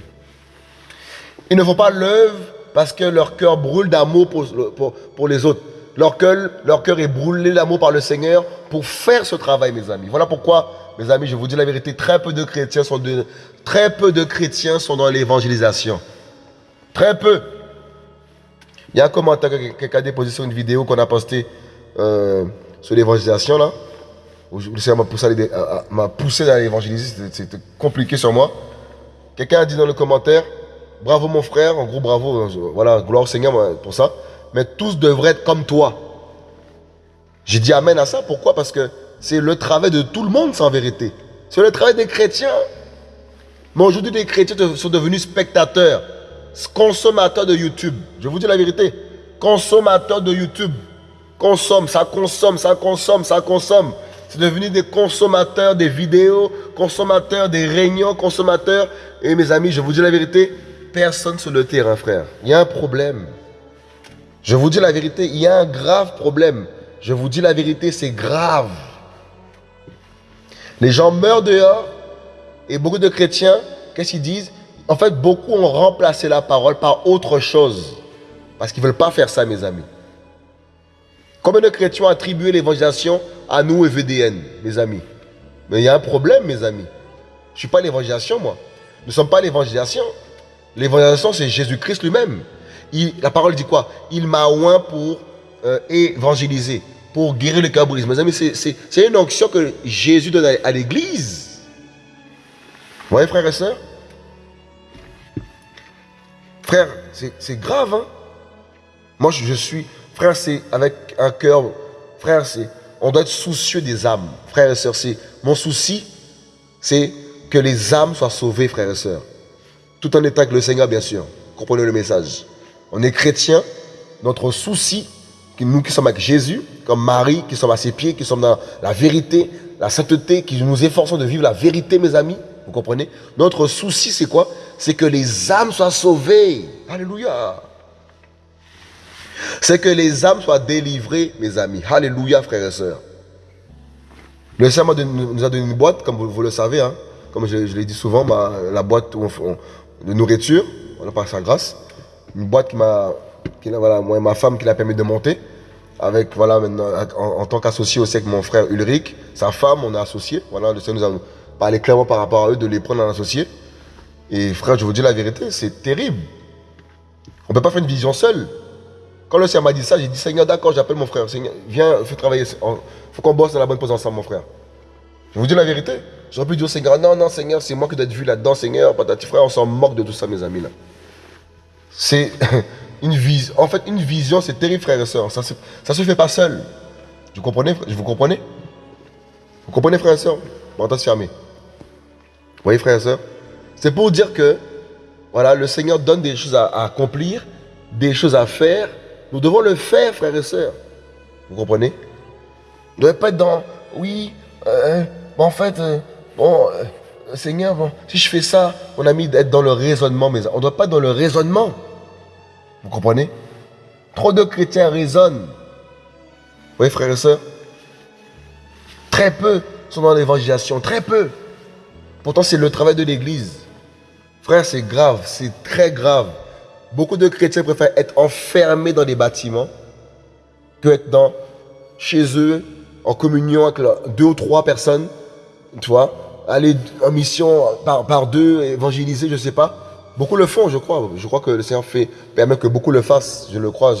Ils ne font pas l'œuvre parce que leur cœur brûle d'amour pour, les autres. Leur cœur, leur est brûlé d'amour par le Seigneur pour faire ce travail, mes amis. Voilà pourquoi, mes amis, je vous dis la vérité, très peu de chrétiens sont, de, très peu de chrétiens sont dans l'évangélisation. Très peu. Il y a un commentaire, quelqu'un a déposé sur une vidéo qu'on a postée euh, sur l'évangélisation, là. Où le Seigneur m'a poussé, à, poussé l'évangéliser, c'était compliqué sur moi. Quelqu'un a dit dans le commentaire, bravo mon frère, en gros bravo, euh, voilà, gloire au Seigneur pour ça. Mais tous devraient être comme toi. J'ai dit amen à ça, pourquoi? Parce que c'est le travail de tout le monde, en vérité. C'est le travail des chrétiens. Mais aujourd'hui, les chrétiens sont devenus spectateurs, consommateurs de YouTube. Je vous dis la vérité. Consommateurs de YouTube. Consomme, ça consomme, ça consomme, ça consomme. C'est devenu des consommateurs des vidéos, consommateurs des réunions, consommateurs. Et mes amis, je vous dis la vérité, personne sur le terrain, frère. Il y a un problème. Je vous dis la vérité, il y a un grave problème. Je vous dis la vérité, c'est grave. Les gens meurent dehors et beaucoup de chrétiens, qu'est-ce qu'ils disent? En fait, beaucoup ont remplacé la parole par autre chose. Parce qu'ils ne veulent pas faire ça, mes amis. Combien de chrétiens ont attribué l'évangélisation à nous, VDN, mes amis? Mais il y a un problème, mes amis. Je ne suis pas l'évangélisation, moi. Nous ne sommes pas l'évangélisation. L'évangélisation, c'est Jésus-Christ lui-même. La parole dit quoi? Il m'a oint pour euh, évangéliser, pour guérir le brisé. Mes amis, c'est une onction que Jésus donne à, l'église. Vous voyez, frères et sœurs? Frère, c'est grave, hein Moi, je, suis... Frère, c'est avec un cœur... Frère, c'est... On doit être soucieux des âmes. Frères et sœurs, c'est... Mon souci, c'est que les âmes soient sauvées, frères et sœurs. Tout en état avec le Seigneur, bien sûr. Comprenez le message. On est chrétiens. Notre souci, nous qui sommes avec Jésus, comme Marie, qui sommes à ses pieds, qui sommes dans la vérité, la sainteté, qui nous efforçons de vivre la vérité, mes amis. Vous comprenez? Notre souci, c'est quoi? C'est que les âmes soient sauvées. Alléluia. C'est que les âmes soient délivrées, mes amis. Alléluia, frères et sœurs. Le Seigneur nous a donné une boîte, comme vous, le savez, hein. comme je, l'ai dit souvent, la boîte on, de nourriture, voilà, par sa grâce. Une boîte qui m'a, voilà, moi ma femme qui l'a permis de monter. Avec, voilà, en, tant qu'associé aussi avec mon frère Ulrich, sa femme, on est associé. Voilà, le Seigneur nous a parlé clairement par rapport à eux de les prendre en associé. Et frère, je vous dis la vérité, c'est terrible. On ne peut pas faire une vision seule. Quand le Seigneur m'a dit ça, j'ai dit Seigneur, d'accord, j'appelle mon frère. Seigneur, viens, fais travailler. Il faut qu'on bosse dans la bonne position ensemble, mon frère. Je vous dis la vérité. J'aurais pu dire au Seigneur, non, non, Seigneur, c'est moi qui dois être vu là-dedans, Seigneur. Patati frère, on s'en moque de tout ça, mes amis. C'est une vision. En fait, une vision, c'est terrible, frères et sœurs. Ça ne se fait pas seul. Vous comprenez Vous comprenez? Vous comprenez, frères et sœurs Bon, fermé. Vous voyez, frères et sœurs C'est pour dire que, voilà, le Seigneur donne des choses à, accomplir, des choses à faire. Nous devons le faire, frères et sœurs. Vous comprenez? Vous ne devez pas être dans, oui, euh, bon, en fait, euh, bon, euh, Seigneur, bon, si je fais ça, on a mis d'être dans le raisonnement, mais on ne doit pas être dans le raisonnement. Vous comprenez? Trop de chrétiens raisonnent. Vous voyez, frères et sœurs? Très peu sont dans l'évangélisation, très peu. Pourtant, c'est le travail de l'Église. Frère, c'est grave, c'est très grave. Beaucoup de chrétiens préfèrent être enfermés dans des bâtiments que être chez eux, en communion avec deux ou trois personnes, tu vois, aller en mission par, deux, évangéliser, je ne sais pas. Beaucoup le font, je crois. Je crois que le Seigneur fait, permet que beaucoup le fassent, je le crois.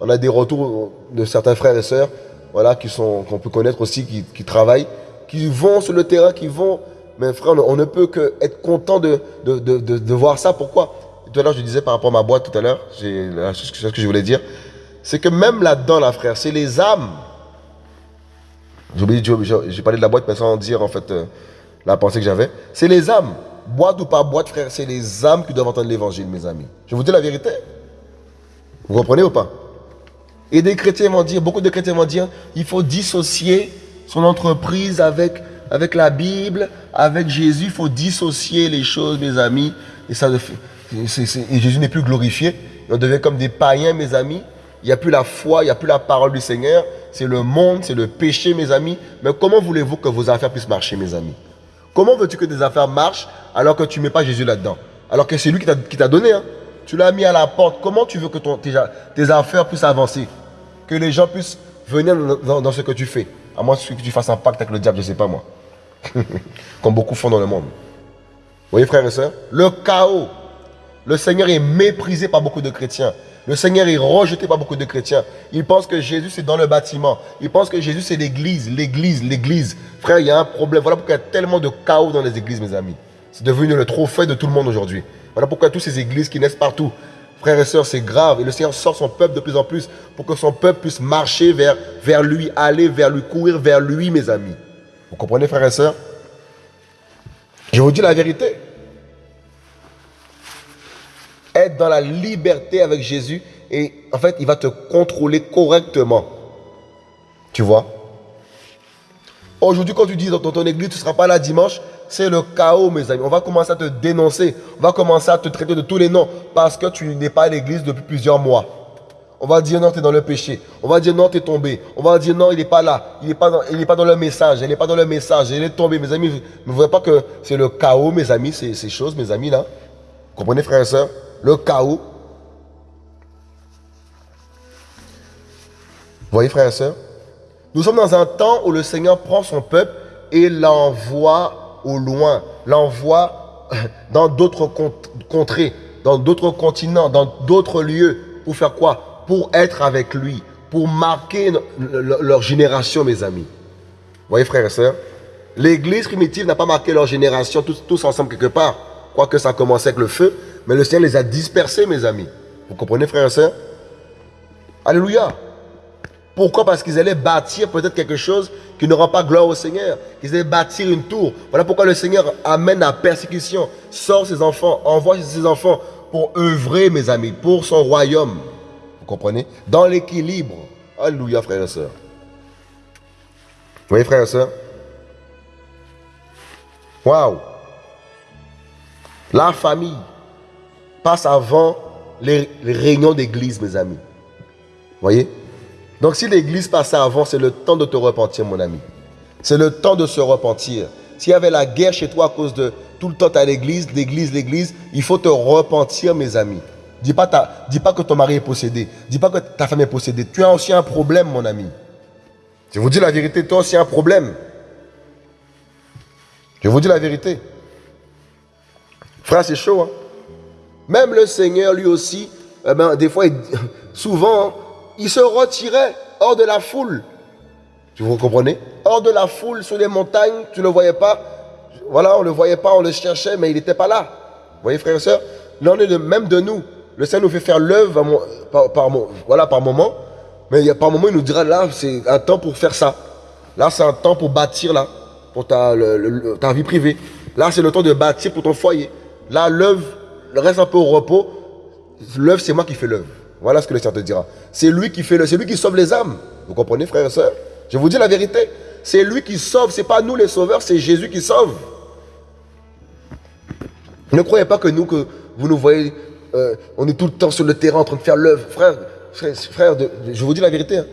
On a des retours de certains frères et sœurs voilà, qu'on peut connaître aussi, qui, travaillent, qui vont sur le terrain, qui vont. Mais frère, on, ne peut que être content de, voir ça. Pourquoi? Tout à l'heure, je disais par rapport à ma boîte tout à l'heure, c'est ce que je voulais dire. C'est que même là-dedans, frère, c'est les âmes. J'ai parlé de la boîte, mais sans dire en fait euh, la pensée que j'avais. C'est les âmes. Boîte ou pas boîte, frère, c'est les âmes qui doivent entendre l'évangile, mes amis. Je vous dis la vérité. Vous comprenez ou pas? Et des chrétiens vont dire, beaucoup de chrétiens vont dire, il faut dissocier son entreprise avec la Bible, avec Jésus. Il faut dissocier les choses, mes amis. Et, ça, Jésus n'est plus glorifié. On devient comme des païens, mes amis. Il n'y a plus la foi, il n'y a plus la parole du Seigneur. C'est le monde, c'est le péché, mes amis. Mais comment voulez-vous que vos affaires puissent marcher, mes amis? Comment veux-tu que tes affaires marchent alors que tu ne mets pas Jésus là-dedans? Alors que c'est lui qui t'a donné. Hein? Tu l'as mis à la porte. Comment tu veux que tes, affaires puissent avancer? Que les gens puissent venir dans, ce que tu fais À moins que tu fasses un pacte avec le diable, je ne sais pas moi. Comme beaucoup font dans le monde. Vous voyez frères et sœurs Le chaos. Le Seigneur est méprisé par beaucoup de chrétiens. Le Seigneur est rejeté par beaucoup de chrétiens. Ils pensent que Jésus, c'est dans le bâtiment. Ils pensent que Jésus, c'est l'église, l'église, l'église. Frère, il y a un problème. Voilà pourquoi il y a tellement de chaos dans les églises, mes amis. C'est devenu le trophée de tout le monde aujourd'hui. Voilà pourquoi toutes ces églises qui naissent partout. Frères et sœurs, c'est grave. Et le Seigneur sort son peuple de plus en plus pour que son peuple puisse marcher vers, vers lui, aller vers lui, courir vers lui, mes amis. Vous comprenez, frères et sœurs? Je vous dis la vérité être dans la liberté avec Jésus et en fait, il va te contrôler correctement. Tu vois? Aujourd'hui, quand tu dis dans ton église, tu ne seras pas là dimanche, c'est le chaos, mes amis. On va commencer à te dénoncer. On va commencer à te traiter de tous les noms parce que tu n'es pas à l'église depuis plusieurs mois. On va dire non, tu es dans le péché. On va dire non, tu es tombé. On va dire non, il n'est pas là. Il n'est pas, dans, pas dans le message. Il n'est pas dans le message. Il est tombé. Mes amis, ne voyez pas que c'est le chaos, mes amis, ces, choses, mes amis, là? Comprenez, frères et sœurs? Le chaos. Vous voyez, frères et sœurs? Nous sommes dans un temps où le Seigneur prend son peuple et l'envoie au loin, l'envoie dans d'autres contrées, dans d'autres continents, dans d'autres lieux. Pour faire quoi? Pour être avec lui, pour marquer leur génération, mes amis. Vous voyez, frères et sœurs L'église primitive n'a pas marqué leur génération tous, ensemble quelque part. Quoique ça commençait avec le feu, mais le Seigneur les a dispersés, mes amis. Vous comprenez, frères et sœurs? Alléluia. Pourquoi? Parce qu'ils allaient bâtir peut-être quelque chose qui ne rend pas gloire au Seigneur. Ils allaient bâtir une tour. Voilà pourquoi le Seigneur amène la persécution, sort ses enfants, envoie ses enfants pour œuvrer, mes amis, pour son royaume. Vous comprenez? Dans l'équilibre. Alléluia, frères et sœurs. Vous voyez, frères et sœurs? Waouh La famille passe avant les, réunions d'église, mes amis. Voyez? Donc si l'église passait avant, c'est le temps de te repentir, mon ami. C'est le temps de se repentir. S'il y avait la guerre chez toi à cause de tout le temps à l'église, l'église, l'église, il faut te repentir, mes amis. Dis pas, que ton mari est possédé. Dis pas que ta femme est possédée. Tu as aussi un problème, mon ami. Je vous dis la vérité, toi aussi un problème. Je vous dis la vérité. Frère, c'est chaud, hein même le Seigneur, lui aussi, eh ben, des fois, souvent, il se retirait hors de la foule. vous comprenez? Hors de la foule, sur les montagnes, tu ne le voyais pas. Voilà, on ne le voyait pas, on le cherchait, mais il n'était pas là. Vous voyez, frères et sœurs? Là, on est même de nous. Le Seigneur nous fait faire l'œuvre par, moment. Mais il y a par moment, il nous dira, là, c'est un temps pour faire ça. Là, c'est un temps pour bâtir, là, pour ta, ta vie privée. Là, c'est le temps de bâtir pour ton foyer. Là, l'œuvre reste un peu au repos. L'œuvre, c'est moi qui fais l'œuvre. Voilà ce que le Seigneur te dira. C'est lui qui fait le, c'est lui qui sauve les âmes. Vous comprenez, frères et sœurs? Je vous dis la vérité. C'est lui qui sauve. C'est pas nous les sauveurs, c'est Jésus qui sauve. Ne croyez pas que nous, que vous nous voyez, euh, on est tout le temps sur le terrain en train de faire l'œuvre. Frère, je vous dis la vérité. Hein.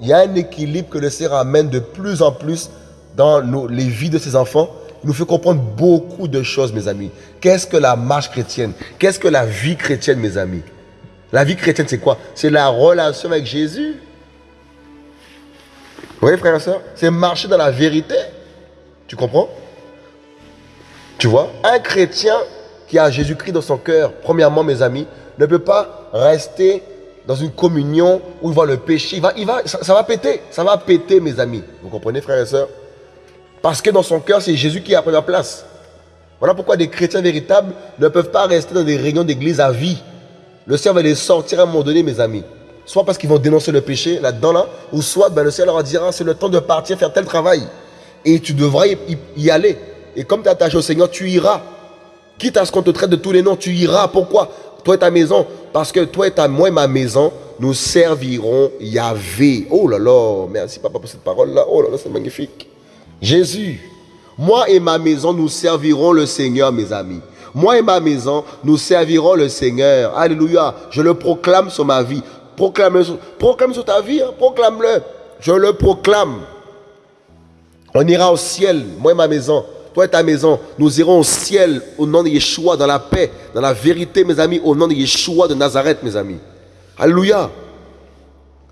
Il y a un équilibre que le Seigneur amène de plus en plus dans les vies de ses enfants. Il nous fait comprendre beaucoup de choses, mes amis. Qu'est-ce que la marche chrétienne? Qu'est-ce que la vie chrétienne, mes amis? La vie chrétienne, c'est quoi? C'est la relation avec Jésus. Vous voyez, frère et soeur C'est marcher dans la vérité. Tu comprends? Tu vois? Un chrétien qui a Jésus-Christ dans son cœur, premièrement, mes amis, ne peut pas rester dans une communion où il voit le péché. Il va, il va, ça, va péter. Ça va péter, mes amis. Vous comprenez, frères et sœurs? Parce que dans son cœur, c'est Jésus qui a pris la place. Voilà pourquoi des chrétiens véritables ne peuvent pas rester dans des réunions d'église à vie. Le Seigneur va les sortir à un moment donné, mes amis. Soit parce qu'ils vont dénoncer le péché là-dedans, là, ou soit ben, le Seigneur leur dira c'est le temps de partir faire tel travail. Et tu devras y aller. Et comme tu es attaché au Seigneur, tu iras. Quitte à ce qu'on te traite de tous les noms, tu iras. Pourquoi? Toi et ta maison. Parce que toi et ta, moi et ma maison, nous servirons Yahvé. Oh là là, merci papa pour cette parole-là. Oh là là, c'est magnifique. Jésus, moi et ma maison, nous servirons le Seigneur, mes amis. Moi et ma maison, nous servirons le Seigneur. Alléluia. Je le proclame sur ma vie. Proclame, proclame sur ta vie, hein. proclame-le. Je le proclame. On ira au ciel, moi et ma maison toi et ta maison, nous irons au ciel au nom de Yeshua, dans la paix, dans la vérité, mes amis, au nom de Yeshua de Nazareth, mes amis. Alléluia.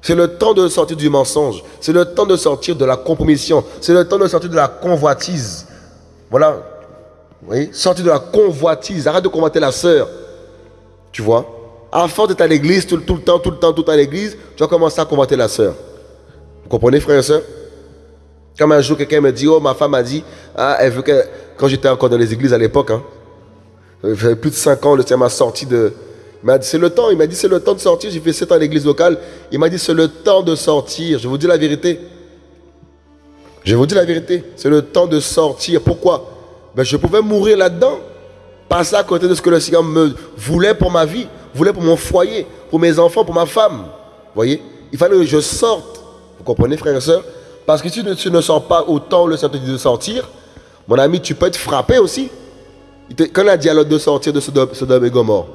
C'est le temps de sortir du mensonge. C'est le temps de sortir de la compromission. C'est le temps de sortir de la convoitise. Voilà. Vous voyez? Sortir de la convoitise. Arrête de convoiter la sœur. Tu vois? À force d'être à l'église tout, le temps, tout le temps, tout le temps à l'église, tu vas commencer à convoiter la sœur. Vous comprenez, frères et sœurs comme un jour, quelqu'un me dit, oh, ma femme a dit, ah, elle veut que, quand j'étais encore dans les églises à l'époque, hein, j'avais plus de 5 ans, le Seigneur m'a sorti de, il m'a dit, c'est le temps, il m'a dit, c'est le temps de sortir, j'ai fait 7 ans à l'église locale, il m'a dit, c'est le temps de sortir, je vous dis la vérité. Je vous dis la vérité, c'est le temps de sortir. Pourquoi? Ben, Je pouvais mourir là-dedans, passer à côté de ce que le Seigneur me voulait pour ma vie, voulait pour mon foyer, pour mes enfants, pour ma femme. Vous voyez Il fallait que je sorte. Vous comprenez, frères et sœurs? Parce que si tu ne sors pas autant le dit de sortir, mon ami, tu peux être frappé aussi. Quand il a dit à l'autre de sortir de Sodome et Gomorre,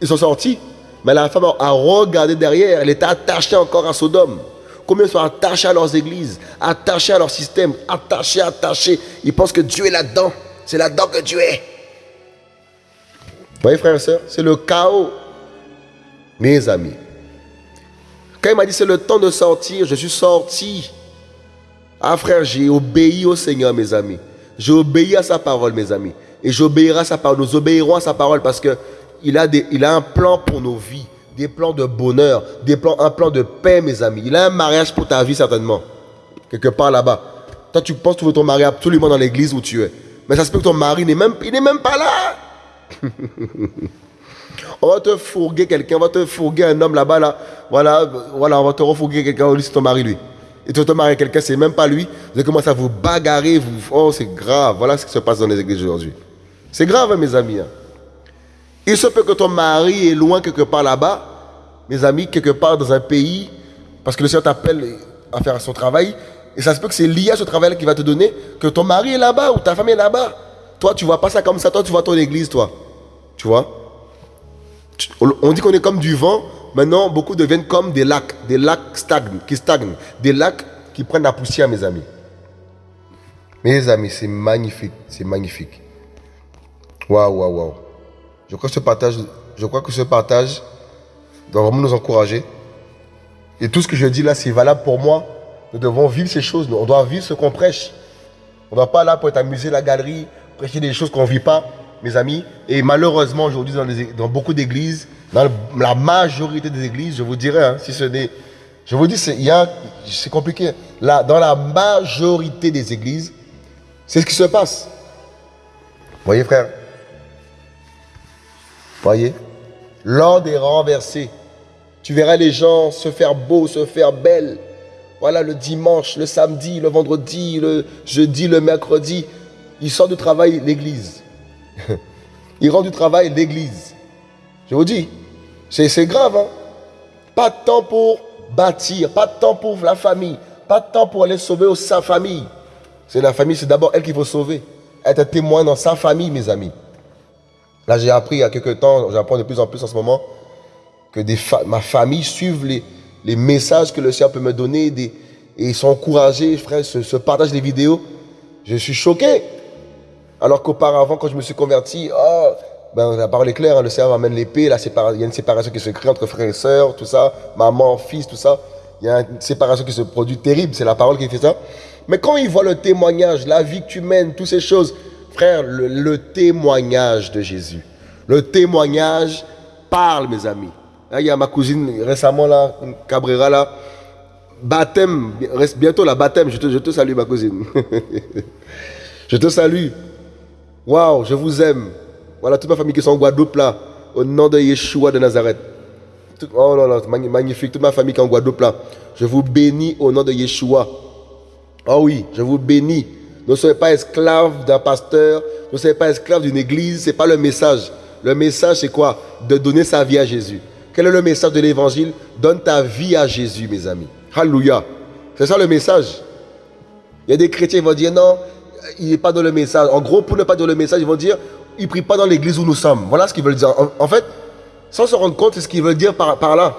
ils sont sortis, mais la femme a regardé derrière, elle était attachée encore à Sodome. Combien sont attachés à leurs églises, attachés à leur système, attachés, attachés. Ils pensent que Dieu est là-dedans. C'est là-dedans que Dieu est. Vous voyez, frères et sœurs, c'est le chaos. Mes amis, quand il m'a dit c'est le temps de sortir, je suis sorti. Ah frère, j'ai obéi au Seigneur, mes amis. J'ai obéi à sa parole, mes amis. Et j'obéirai à sa parole. Nous obéirons à sa parole parce que il a, un plan pour nos vies. Des plans de bonheur, des plans, un plan de paix, mes amis. Il a un mariage pour ta vie, certainement. Quelque part là-bas. Toi, tu penses veux ton mari absolument dans l'église où tu es. Mais ça se peut que ton mari n'est même, même pas là. on va te fourguer quelqu'un, on va te fourguer un homme là-bas, là. Voilà, voilà, on va te refourguer quelqu'un, c'est ton mari, lui et tu te marier quelqu'un, c'est même pas lui, vous allez commencer à vous bagarrer, vous, oh c'est grave, voilà ce qui se passe dans les églises aujourd'hui. C'est grave, hein, mes amis. Hein. Il se peut que ton mari est loin quelque part là-bas, mes amis, quelque part dans un pays, parce que le Seigneur t'appelle à faire son travail, et ça se peut que c'est lié à ce travail qui va te donner, que ton mari est là-bas ou ta femme est là-bas. Toi, tu vois pas ça comme ça, toi, tu vois ton église, toi. Tu vois? On dit qu'on est comme du vent, Maintenant, beaucoup deviennent comme des lacs, des lacs stagnent, qui stagnent, des lacs qui prennent la poussière, mes amis. Mes amis, c'est magnifique, c'est magnifique. Waouh, waouh, waouh. Je crois que ce partage, je crois que ce partage doit vraiment nous encourager. Et tout ce que je dis là, c'est valable pour moi. Nous devons vivre ces choses. On doit vivre ce qu'on prêche. On ne doit pas là pour être amusé la galerie, prêcher des choses qu'on ne vit pas, mes amis. Et malheureusement, aujourd'hui, dans, dans beaucoup d'églises, dans la majorité des églises, je vous dirais, hein, si ce n'est Je vous dis, c'est compliqué. Là, dans la majorité des églises, c'est ce qui se passe. Voyez, frère? Voyez? L'ordre est renversé. Tu verras les gens se faire beau, se faire belle. Voilà, le dimanche, le samedi, le vendredi, le jeudi, le mercredi. Ils sortent du travail, l'église. Ils rentrent du travail, l'église. Je vous dis, c'est grave. Hein? Pas de temps pour bâtir, pas de temps pour la famille, pas de temps pour aller sauver sa famille. C'est la famille, c'est d'abord elle qu'il faut sauver. Être témoin dans sa famille, mes amis. Là, j'ai appris il y a quelques temps, j'apprends de plus en plus en ce moment, que ma famille suive les, messages que le Seigneur peut me donner et ils sont encouragés, frère, se, se partagent les vidéos. Je suis choqué. Alors qu'auparavant, quand je me suis converti, oh, ben, la parole est claire, hein, le Seigneur m'amène l'épée, il y a une séparation qui se crée entre frères et sœurs, tout ça, maman, fils, tout ça. Il y a une séparation qui se produit terrible, c'est la parole qui fait ça. Mais quand il voit le témoignage, la vie que tu mènes, toutes ces choses, frère, le, témoignage de Jésus, le témoignage parle, mes amis. Là, il y a ma cousine récemment, là, Cabrera, là, baptême, bientôt la baptême, je te, je te salue, ma cousine. je te salue. Waouh, je vous aime. Voilà toute ma famille qui sont en Guadeloupe là, au nom de Yeshua de Nazareth. oh là là, magnifique, toute ma famille qui est en Guadeloupe là. Je vous bénis au nom de Yeshua. Oh oui, je vous bénis. Ne soyez pas esclaves d'un pasteur, ne soyez pas esclaves d'une église, ce n'est pas le message. Le message, c'est quoi? De donner sa vie à Jésus. Quel est le message de l'évangile? Donne ta vie à Jésus, mes amis. Alléluia. C'est ça le message. Il y a des chrétiens qui vont dire non, il n'est pas dans le message. En gros, pour ne pas dans le message, ils vont dire ils ne prient pas dans l'église où nous sommes. Voilà ce qu'ils veulent dire. En, fait, sans se rendre compte, c'est ce qu'ils veulent dire par, là.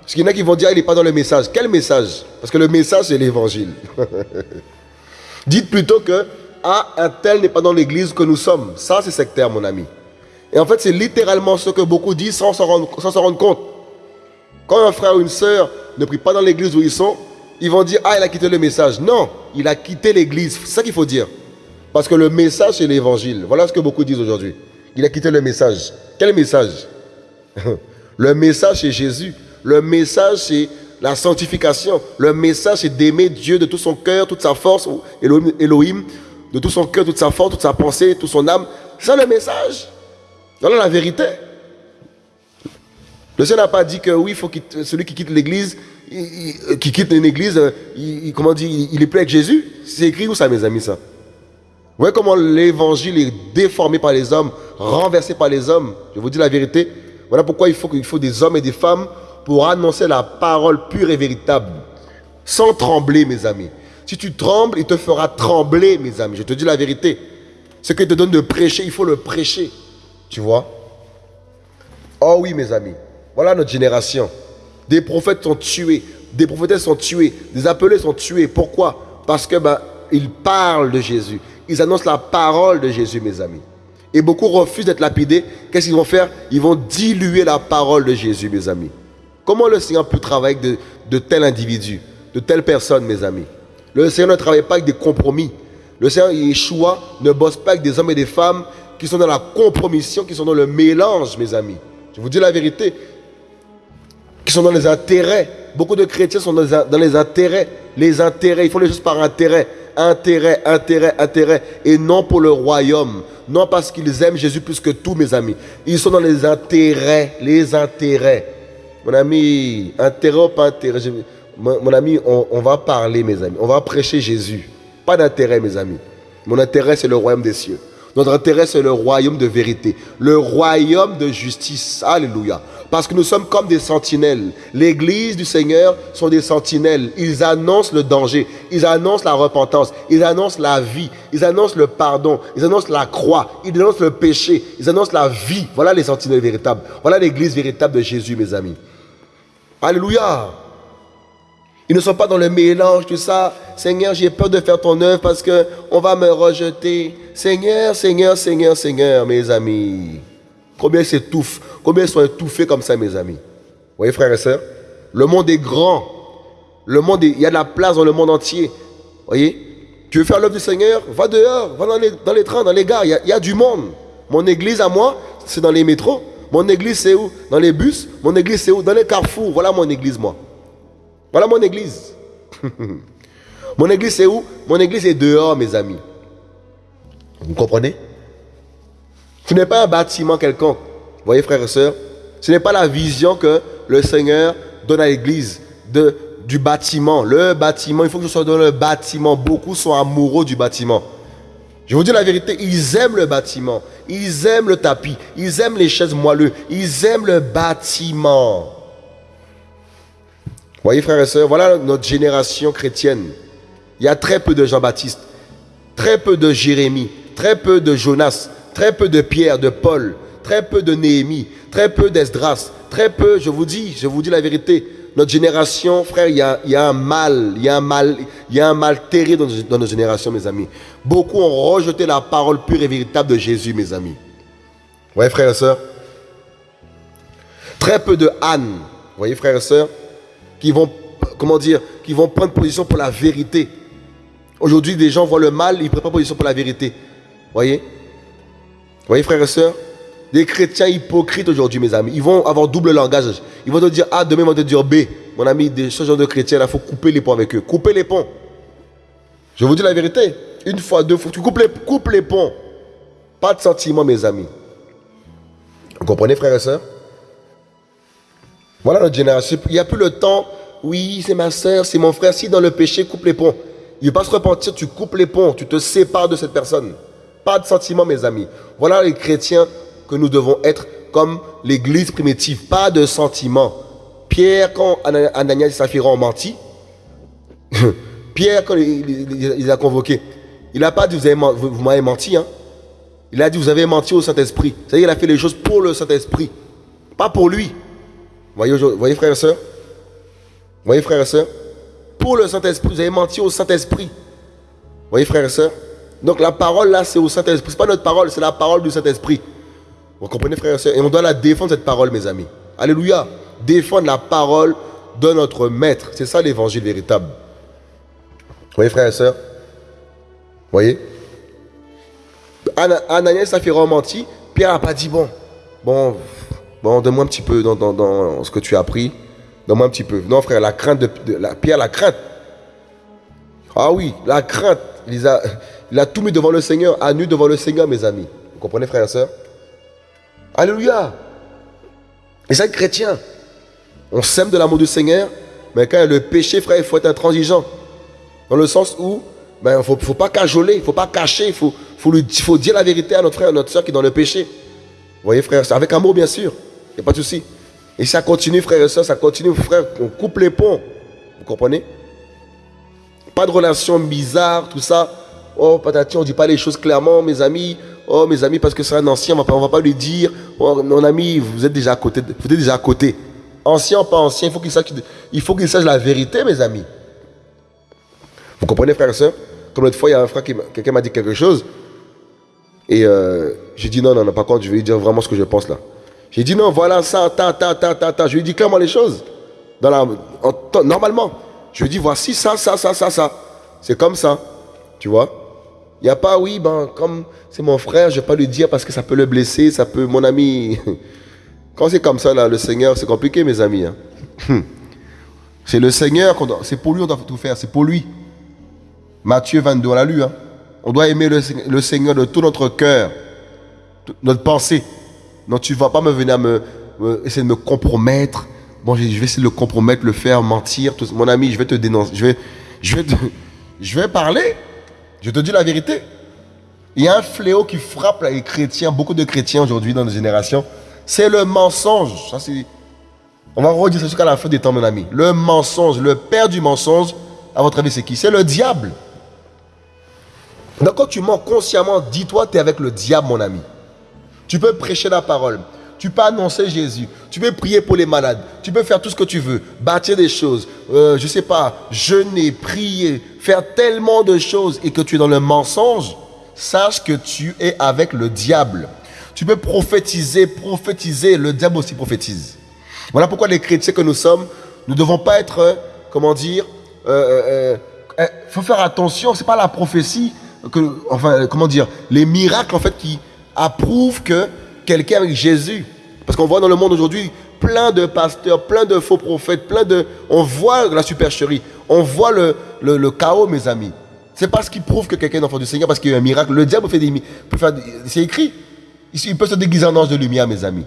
Parce qu'il y en a qui vont dire, il n'est pas dans le message. Quel message? Parce que le message, c'est l'évangile. Dites plutôt que, ah, un tel n'est pas dans l'église que nous sommes. Ça, c'est sectaire, mon ami. Et en fait, c'est littéralement ce que beaucoup disent sans se rendre, rendre compte. Quand un frère ou une sœur ne prie pas dans l'église où ils sont, ils vont dire, ah, il a quitté le message. Non, il a quitté l'église. C'est ça qu'il faut dire. Parce que le message, c'est l'évangile. Voilà ce que beaucoup disent aujourd'hui. Il a quitté le message. Quel message? Le message, c'est Jésus. Le message, c'est la sanctification. Le message, c'est d'aimer Dieu de tout son cœur, toute sa force, Elohim, de tout son cœur, toute sa force, toute sa pensée, toute son âme. C'est le message. Voilà la vérité. Le Seigneur n'a pas dit que oui, faut celui qui quitte l'église, qui quitte une église, il, comment dit, il est plus avec Jésus. C'est écrit où ça, mes amis, ça? Vous voyez comment l'évangile est déformé par les hommes, renversé par les hommes. Je vous dis la vérité. Voilà pourquoi il faut, faut des hommes et des femmes pour annoncer la parole pure et véritable. Sans trembler, mes amis. Si tu trembles, il te fera trembler, mes amis. Je te dis la vérité. Ce qu'il te donne de prêcher, il faut le prêcher. Tu vois? Oh oui, mes amis. Voilà notre génération. Des prophètes sont tués. Des prophétesses sont tués. Des appelés sont tués. Pourquoi? Parce que ben, ils parlent de Jésus. Ils annoncent la parole de Jésus, mes amis. Et beaucoup refusent d'être lapidés. Qu'est-ce qu'ils vont faire? Ils vont diluer la parole de Jésus, mes amis. Comment le Seigneur peut travailler avec de, tels individus, de telles personnes, mes amis? Le Seigneur ne travaille pas avec des compromis. Le Seigneur Yeshua ne bosse pas avec des hommes et des femmes qui sont dans la compromission, qui sont dans le mélange, mes amis. Je vous dis la vérité. Qui sont dans les intérêts. Beaucoup de chrétiens sont dans les intérêts. Les intérêts, ils font les choses par intérêt intérêt, intérêt, intérêt, et non pour le royaume. Non parce qu'ils aiment Jésus plus que tout, mes amis. Ils sont dans les intérêts, les intérêts. Mon ami, intérêt ou pas intérêt, mon, ami, on, on va parler, mes amis. On va prêcher Jésus. Pas d'intérêt, mes amis. Mon intérêt, c'est le royaume des cieux. Notre intérêt, c'est le royaume de vérité, le royaume de justice. Alléluia. Parce que nous sommes comme des sentinelles. L'église du Seigneur sont des sentinelles. Ils annoncent le danger. Ils annoncent la repentance. Ils annoncent la vie. Ils annoncent le pardon. Ils annoncent la croix. Ils annoncent le péché. Ils annoncent la vie. Voilà les sentinelles véritables. Voilà l'église véritable de Jésus, mes amis. Alléluia. Ils ne sont pas dans le mélange, tout ça. Seigneur, j'ai peur de faire ton œuvre parce qu'on va me rejeter. Seigneur, Seigneur, Seigneur, Seigneur, mes amis. Combien ils s'étouffent, combien ils sont étouffés comme ça, mes amis? Vous voyez, frères et sœurs? Le monde est grand. Le monde il y a de la place dans le monde entier. Vous voyez? Tu veux faire l'œuvre du Seigneur? Va dehors, va dans les, trains, dans les gares. Y, a, il y a du monde. Mon église à moi, c'est dans les métros. Mon église, c'est où? Dans les bus. Mon église, c'est où? Dans les carrefours. Voilà mon église, moi. Voilà mon église. mon église, c'est où? Mon église est dehors, mes amis. Vous comprenez? Ce n'est pas un bâtiment quelconque. Vous voyez, frères et sœurs Ce n'est pas la vision que le Seigneur donne à l'église du bâtiment. Le bâtiment, il faut que je sois dans le bâtiment. Beaucoup sont amoureux du bâtiment. Je vous dis la vérité, ils aiment le bâtiment, ils aiment le tapis, ils aiment les chaises moelleuses, ils aiment le bâtiment. Voyez frères et sœurs, voilà notre génération chrétienne. Il y a très peu de Jean-Baptiste, très peu de Jérémie, très peu de Jonas, très peu de Pierre, de Paul, très peu de Néhémie, très peu d'Esdras, très peu, je vous dis, je vous dis la vérité, notre génération, frère, il y a, un mal, il y a un mal, y a un mal terrible dans, dans notre génération, mes amis. Beaucoup ont rejeté la parole pure et véritable de Jésus, mes amis. Vous voyez, frères et sœurs Très peu de Anne, vous voyez, frères et sœurs, qui vont, comment dire, qui vont prendre position pour la vérité. Aujourd'hui, des gens voient le mal, ils prennent pas position pour la vérité. Voyez? Voyez, frères et sœurs? Des chrétiens hypocrites aujourd'hui, mes amis. Ils vont avoir double langage. Ils vont te dire A, demain ils vont te dire B. Mon ami, ce genre de chrétiens, il faut couper les ponts avec eux. Couper les ponts. Je vous dis la vérité. Une fois, deux fois, tu coupes les, coupes les ponts. Pas de sentiments, mes amis. Vous comprenez, frères et sœurs? Voilà notre génération. Il n'y a plus le temps. Oui, c'est ma soeur, c'est mon frère. Si dans le péché, coupe les ponts. Il ne va pas se repentir, tu coupes les ponts, tu te sépares de cette personne. Pas de sentiments, mes amis. Voilà les chrétiens que nous devons être comme l'église primitive, pas de sentiments. Pierre, quand Ananias et Saphira ont menti, Pierre, quand il, les a convoqués, il n'a pas dit vous, m'avez menti. Hein. Il a dit vous avez menti au Saint-Esprit. C'est-à-dire qu'il a fait les choses pour le Saint-Esprit, pas pour lui. Voyez, voyez frères et sœurs Voyez frères et sœurs Pour le Saint-Esprit, vous avez menti au Saint-Esprit. Voyez frères et sœurs Donc la parole là, c'est au Saint-Esprit. Ce n'est pas notre parole, c'est la parole du Saint-Esprit. Vous comprenez, frères et sœurs Et on doit la défendre, cette parole, mes amis. Alléluia. Défendre la parole de notre maître. C'est ça l'évangile véritable. Voyez, frères et sœurs voyez? Ananias a fait menti. Pierre n'a pas dit, bon, bon, bon, donne-moi un petit peu dans, ce que tu as appris. Donne-moi un petit peu. Non, frère, la crainte de, Pierre, la crainte. Ah oui, la crainte. Il a, il tout mis devant le Seigneur, à nu devant le Seigneur, mes amis. Vous comprenez, frères et sœurs Alléluia. Et ça, chrétien. On sème de l'amour du Seigneur, mais quand il y a le péché, frère, il faut être intransigeant. Dans le sens où, ben, il ne faut, pas cajoler, il ne faut pas cacher, il faut, dire la vérité à notre frère, à notre soeur qui est dans le péché. Vous voyez, frère, avec amour, bien sûr. A pas de souci. Et ça continue, frère et soeur, ça continue, frère. On coupe les ponts. Vous comprenez? Pas de relation bizarre, tout ça. Oh, patati, on ne dit pas les choses clairement, mes amis. Oh, mes amis, parce que c'est un ancien, on ne va pas lui dire. Oh, mon ami, vous êtes déjà à côté. Vous êtes déjà à côté. Ancien, pas ancien, il faut qu'il sache, il faut qu'il sache la vérité, mes amis. Vous comprenez, frère et soeur? Comme l'autre fois, il y a un frère qui quelqu'un m'a dit quelque chose. Et euh, j'ai dit non, non, non, par contre, je vais lui dire vraiment ce que je pense là. J'ai dit non, voilà ça, ta, ta, ta, ta, ta. Je lui ai dit clairement les choses. Normalement. Je lui ai voici ça, ça, ça, ça, ça. C'est comme ça. Tu vois il n'y a pas, oui, ben, comme c'est mon frère, je ne vais pas lui dire parce que ça peut le blesser, ça peut, mon ami. Quand c'est comme ça, là, le Seigneur, c'est compliqué, mes amis. Hein. C'est le Seigneur, c'est pour lui on doit tout faire, c'est pour lui. Matthieu 22, on l'a lu. Hein. On doit aimer le, Seigneur de tout notre cœur, notre pensée. Non, tu vas pas me venir me, essayer de me compromettre. Bon, je vais essayer de le compromettre, le faire, mentir. Mon ami, je vais te dénoncer. Je vais, je vais, je vais parler. Je te dis la vérité. Il y a un fléau qui frappe les chrétiens, beaucoup de chrétiens aujourd'hui dans nos générations. C'est le mensonge. On va redire ça jusqu'à la fin des temps, mon ami. Le mensonge, le père du mensonge, à votre avis, c'est qui? C'est le diable. Donc quand tu mens consciemment, dis-toi, tu es avec le diable, mon ami. Tu peux prêcher la parole. Tu peux annoncer Jésus. Tu peux prier pour les malades. Tu peux faire tout ce que tu veux. Bâtir des choses. Euh, je ne sais pas. Jeûner, prier. Faire tellement de choses et que tu es dans le mensonge. Sache que tu es avec le diable. Tu peux prophétiser, prophétiser. Le diable aussi prophétise. Voilà pourquoi les chrétiens que nous sommes, nous ne devons pas être, euh, comment dire, il euh, faut faire attention. C'est pas la prophétie, que, enfin, comment dire, les miracles en fait qui approuvent que quelqu'un avec Jésus. Parce qu'on voit dans le monde aujourd'hui, plein de pasteurs, plein de faux prophètes, plein de... On voit la supercherie, on voit le, chaos, mes amis. C'est parce qu'il prouve que quelqu'un est enfant du Seigneur, parce qu'il y a un miracle. Le diable fait des... C'est écrit. Il peut se déguiser en ange de lumière, mes amis.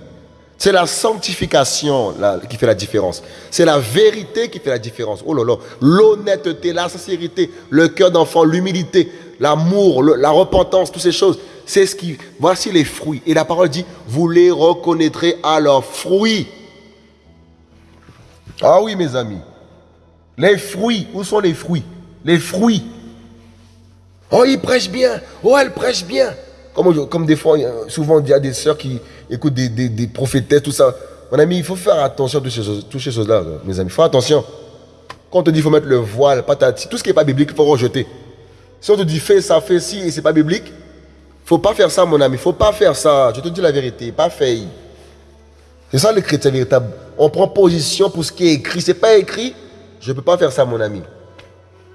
C'est la sanctification qui fait la différence. C'est la vérité qui fait la différence. Oh là là, l'honnêteté, la sincérité, le cœur d'enfant, l'humilité, l'amour, la repentance, toutes ces choses. C'est ce qui. Voici les fruits. Et la parole dit vous les reconnaîtrez à leurs fruits. Ah oui, mes amis. Les fruits. Où sont les fruits? Les fruits. Oh, il prêche bien. Oh, elle prêche bien. Comme, comme des fois, souvent, il y a des sœurs qui écoutent des, des, prophétesses, tout ça. Mon ami, il faut faire attention à toutes ces choses-là, mes amis. Faut attention. Quand on te dit qu'il faut mettre le voile, patati, tout ce qui n'est pas biblique, il faut rejeter. Si on te dit fais ça, fais ci, et c'est pas biblique, faut pas faire ça, mon ami. faut pas faire ça. Je te dis la vérité, pas fait. C'est ça le chrétien véritable. On prend position pour ce qui est écrit. C'est pas écrit, je ne peux pas faire ça, mon ami.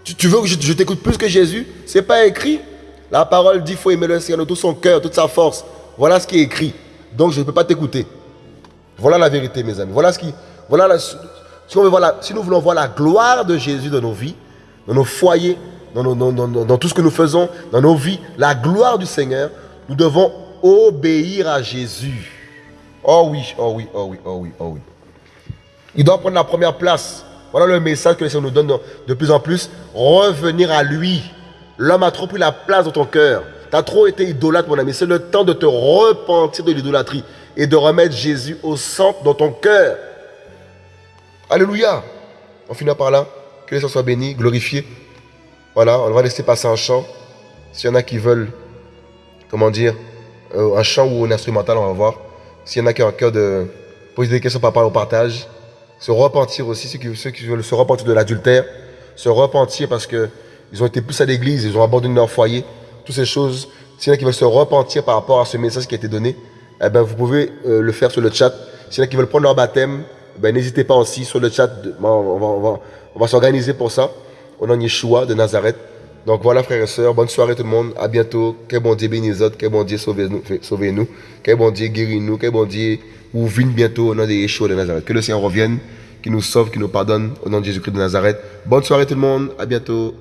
Tu, veux que je, je t'écoute plus que Jésus? C'est pas écrit. La parole dit qu'il faut aimer le Seigneur de tout son cœur, toute sa force. Voilà ce qui est écrit. Donc je ne peux pas t'écouter. Voilà la vérité, mes amis. Voilà ce qui. Voilà si, nous voulons voir la gloire de Jésus dans nos vies, dans nos foyers, dans, tout ce que nous faisons, dans nos vies, la gloire du Seigneur, nous devons obéir à Jésus. Oh oui, oh oui, oh oui, oh oui, oh oui. Il doit prendre la première place. Voilà le message que le Seigneur nous donne de plus en plus. Revenir à lui. L'homme a trop pris la place dans ton cœur. Tu as trop été idolâtre, mon ami. C'est le temps de te repentir de l'idolâtrie et de remettre Jésus au centre dans ton cœur. Alléluia. On finit par là. Que les soit béni, glorifié. Voilà, on va laisser passer un chant. S'il y en a qui veulent, comment dire, euh, un chant ou un instrumental, on va voir. S'il y en a qui ont un cœur de poser des questions par rapport au partage, se repentir aussi, ceux qui, ceux qui veulent se repentir de l'adultère, se repentir parce que ils ont été plus à l'église, ils ont abandonné leur foyer, toutes ces choses. S'il y en a qui veulent se repentir par rapport à ce message qui a été donné, eh ben, vous pouvez euh, le faire sur le chat. S'il y en a qui veulent prendre leur baptême, ben, n'hésitez pas aussi sur le chat. on va, on va, on s'organiser pour ça. Au nom de Yeshua de Nazareth. Donc voilà, frères et sœurs, bonne soirée tout le monde. À bientôt. Que bon Dieu bénisse autres, que bon Dieu sauve-nous, sauve nous que bon Dieu guérit nous, que bon Dieu ouvre bientôt au nom de Yeshua de Nazareth. Que le Seigneur revienne, qu'il nous sauve, qu'il nous pardonne au nom de Jésus-Christ de Nazareth. Bonne soirée tout le monde. À bientôt.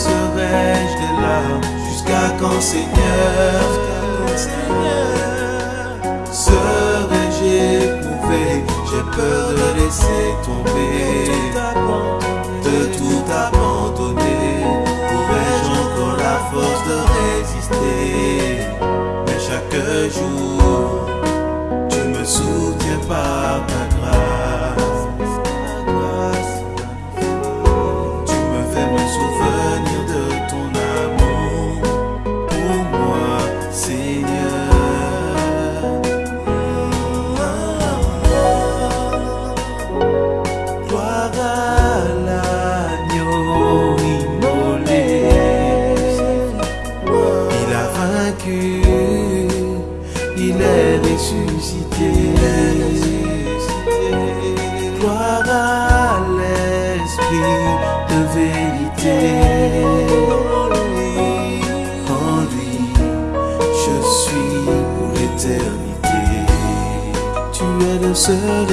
Verserai-je des larmes Jusqu'à quand, Seigneur Serais-je éprouvé? J'ai peur de laisser tomber. De tout abandonner. Pourrais-je encore la force de résister? Mais chaque jour Tu me soutiens par ta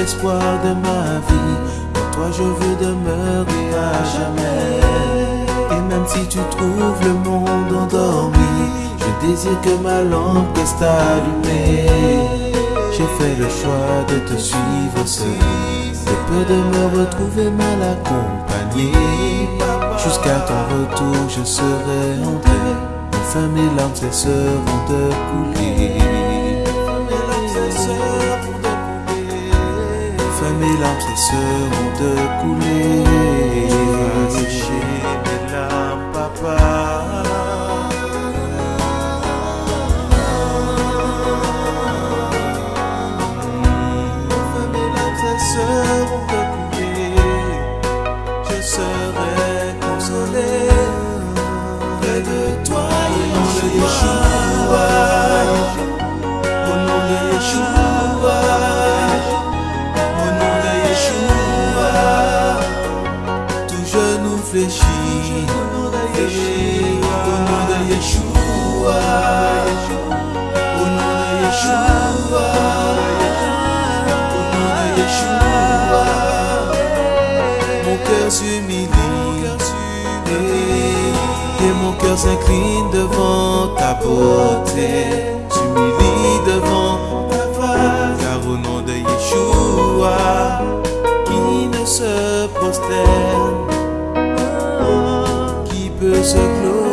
seul espoir de ma vie. En toi, je veux demeurer à jamais. Et même si tu trouves le monde endormi, je désire que ma lampe reste allumée. J'ai fait le choix de te suivre seul. De peur de me retrouver mal accompagné. Jusqu'à ton retour, je serai entré. Enfin, mes larmes cesseront de couler. Cesseront de couler. s'incline devant ta beauté, s'humilie devant ta face, car au nom de Yeshua, qui ne se prosterne, qui peut se glorifier.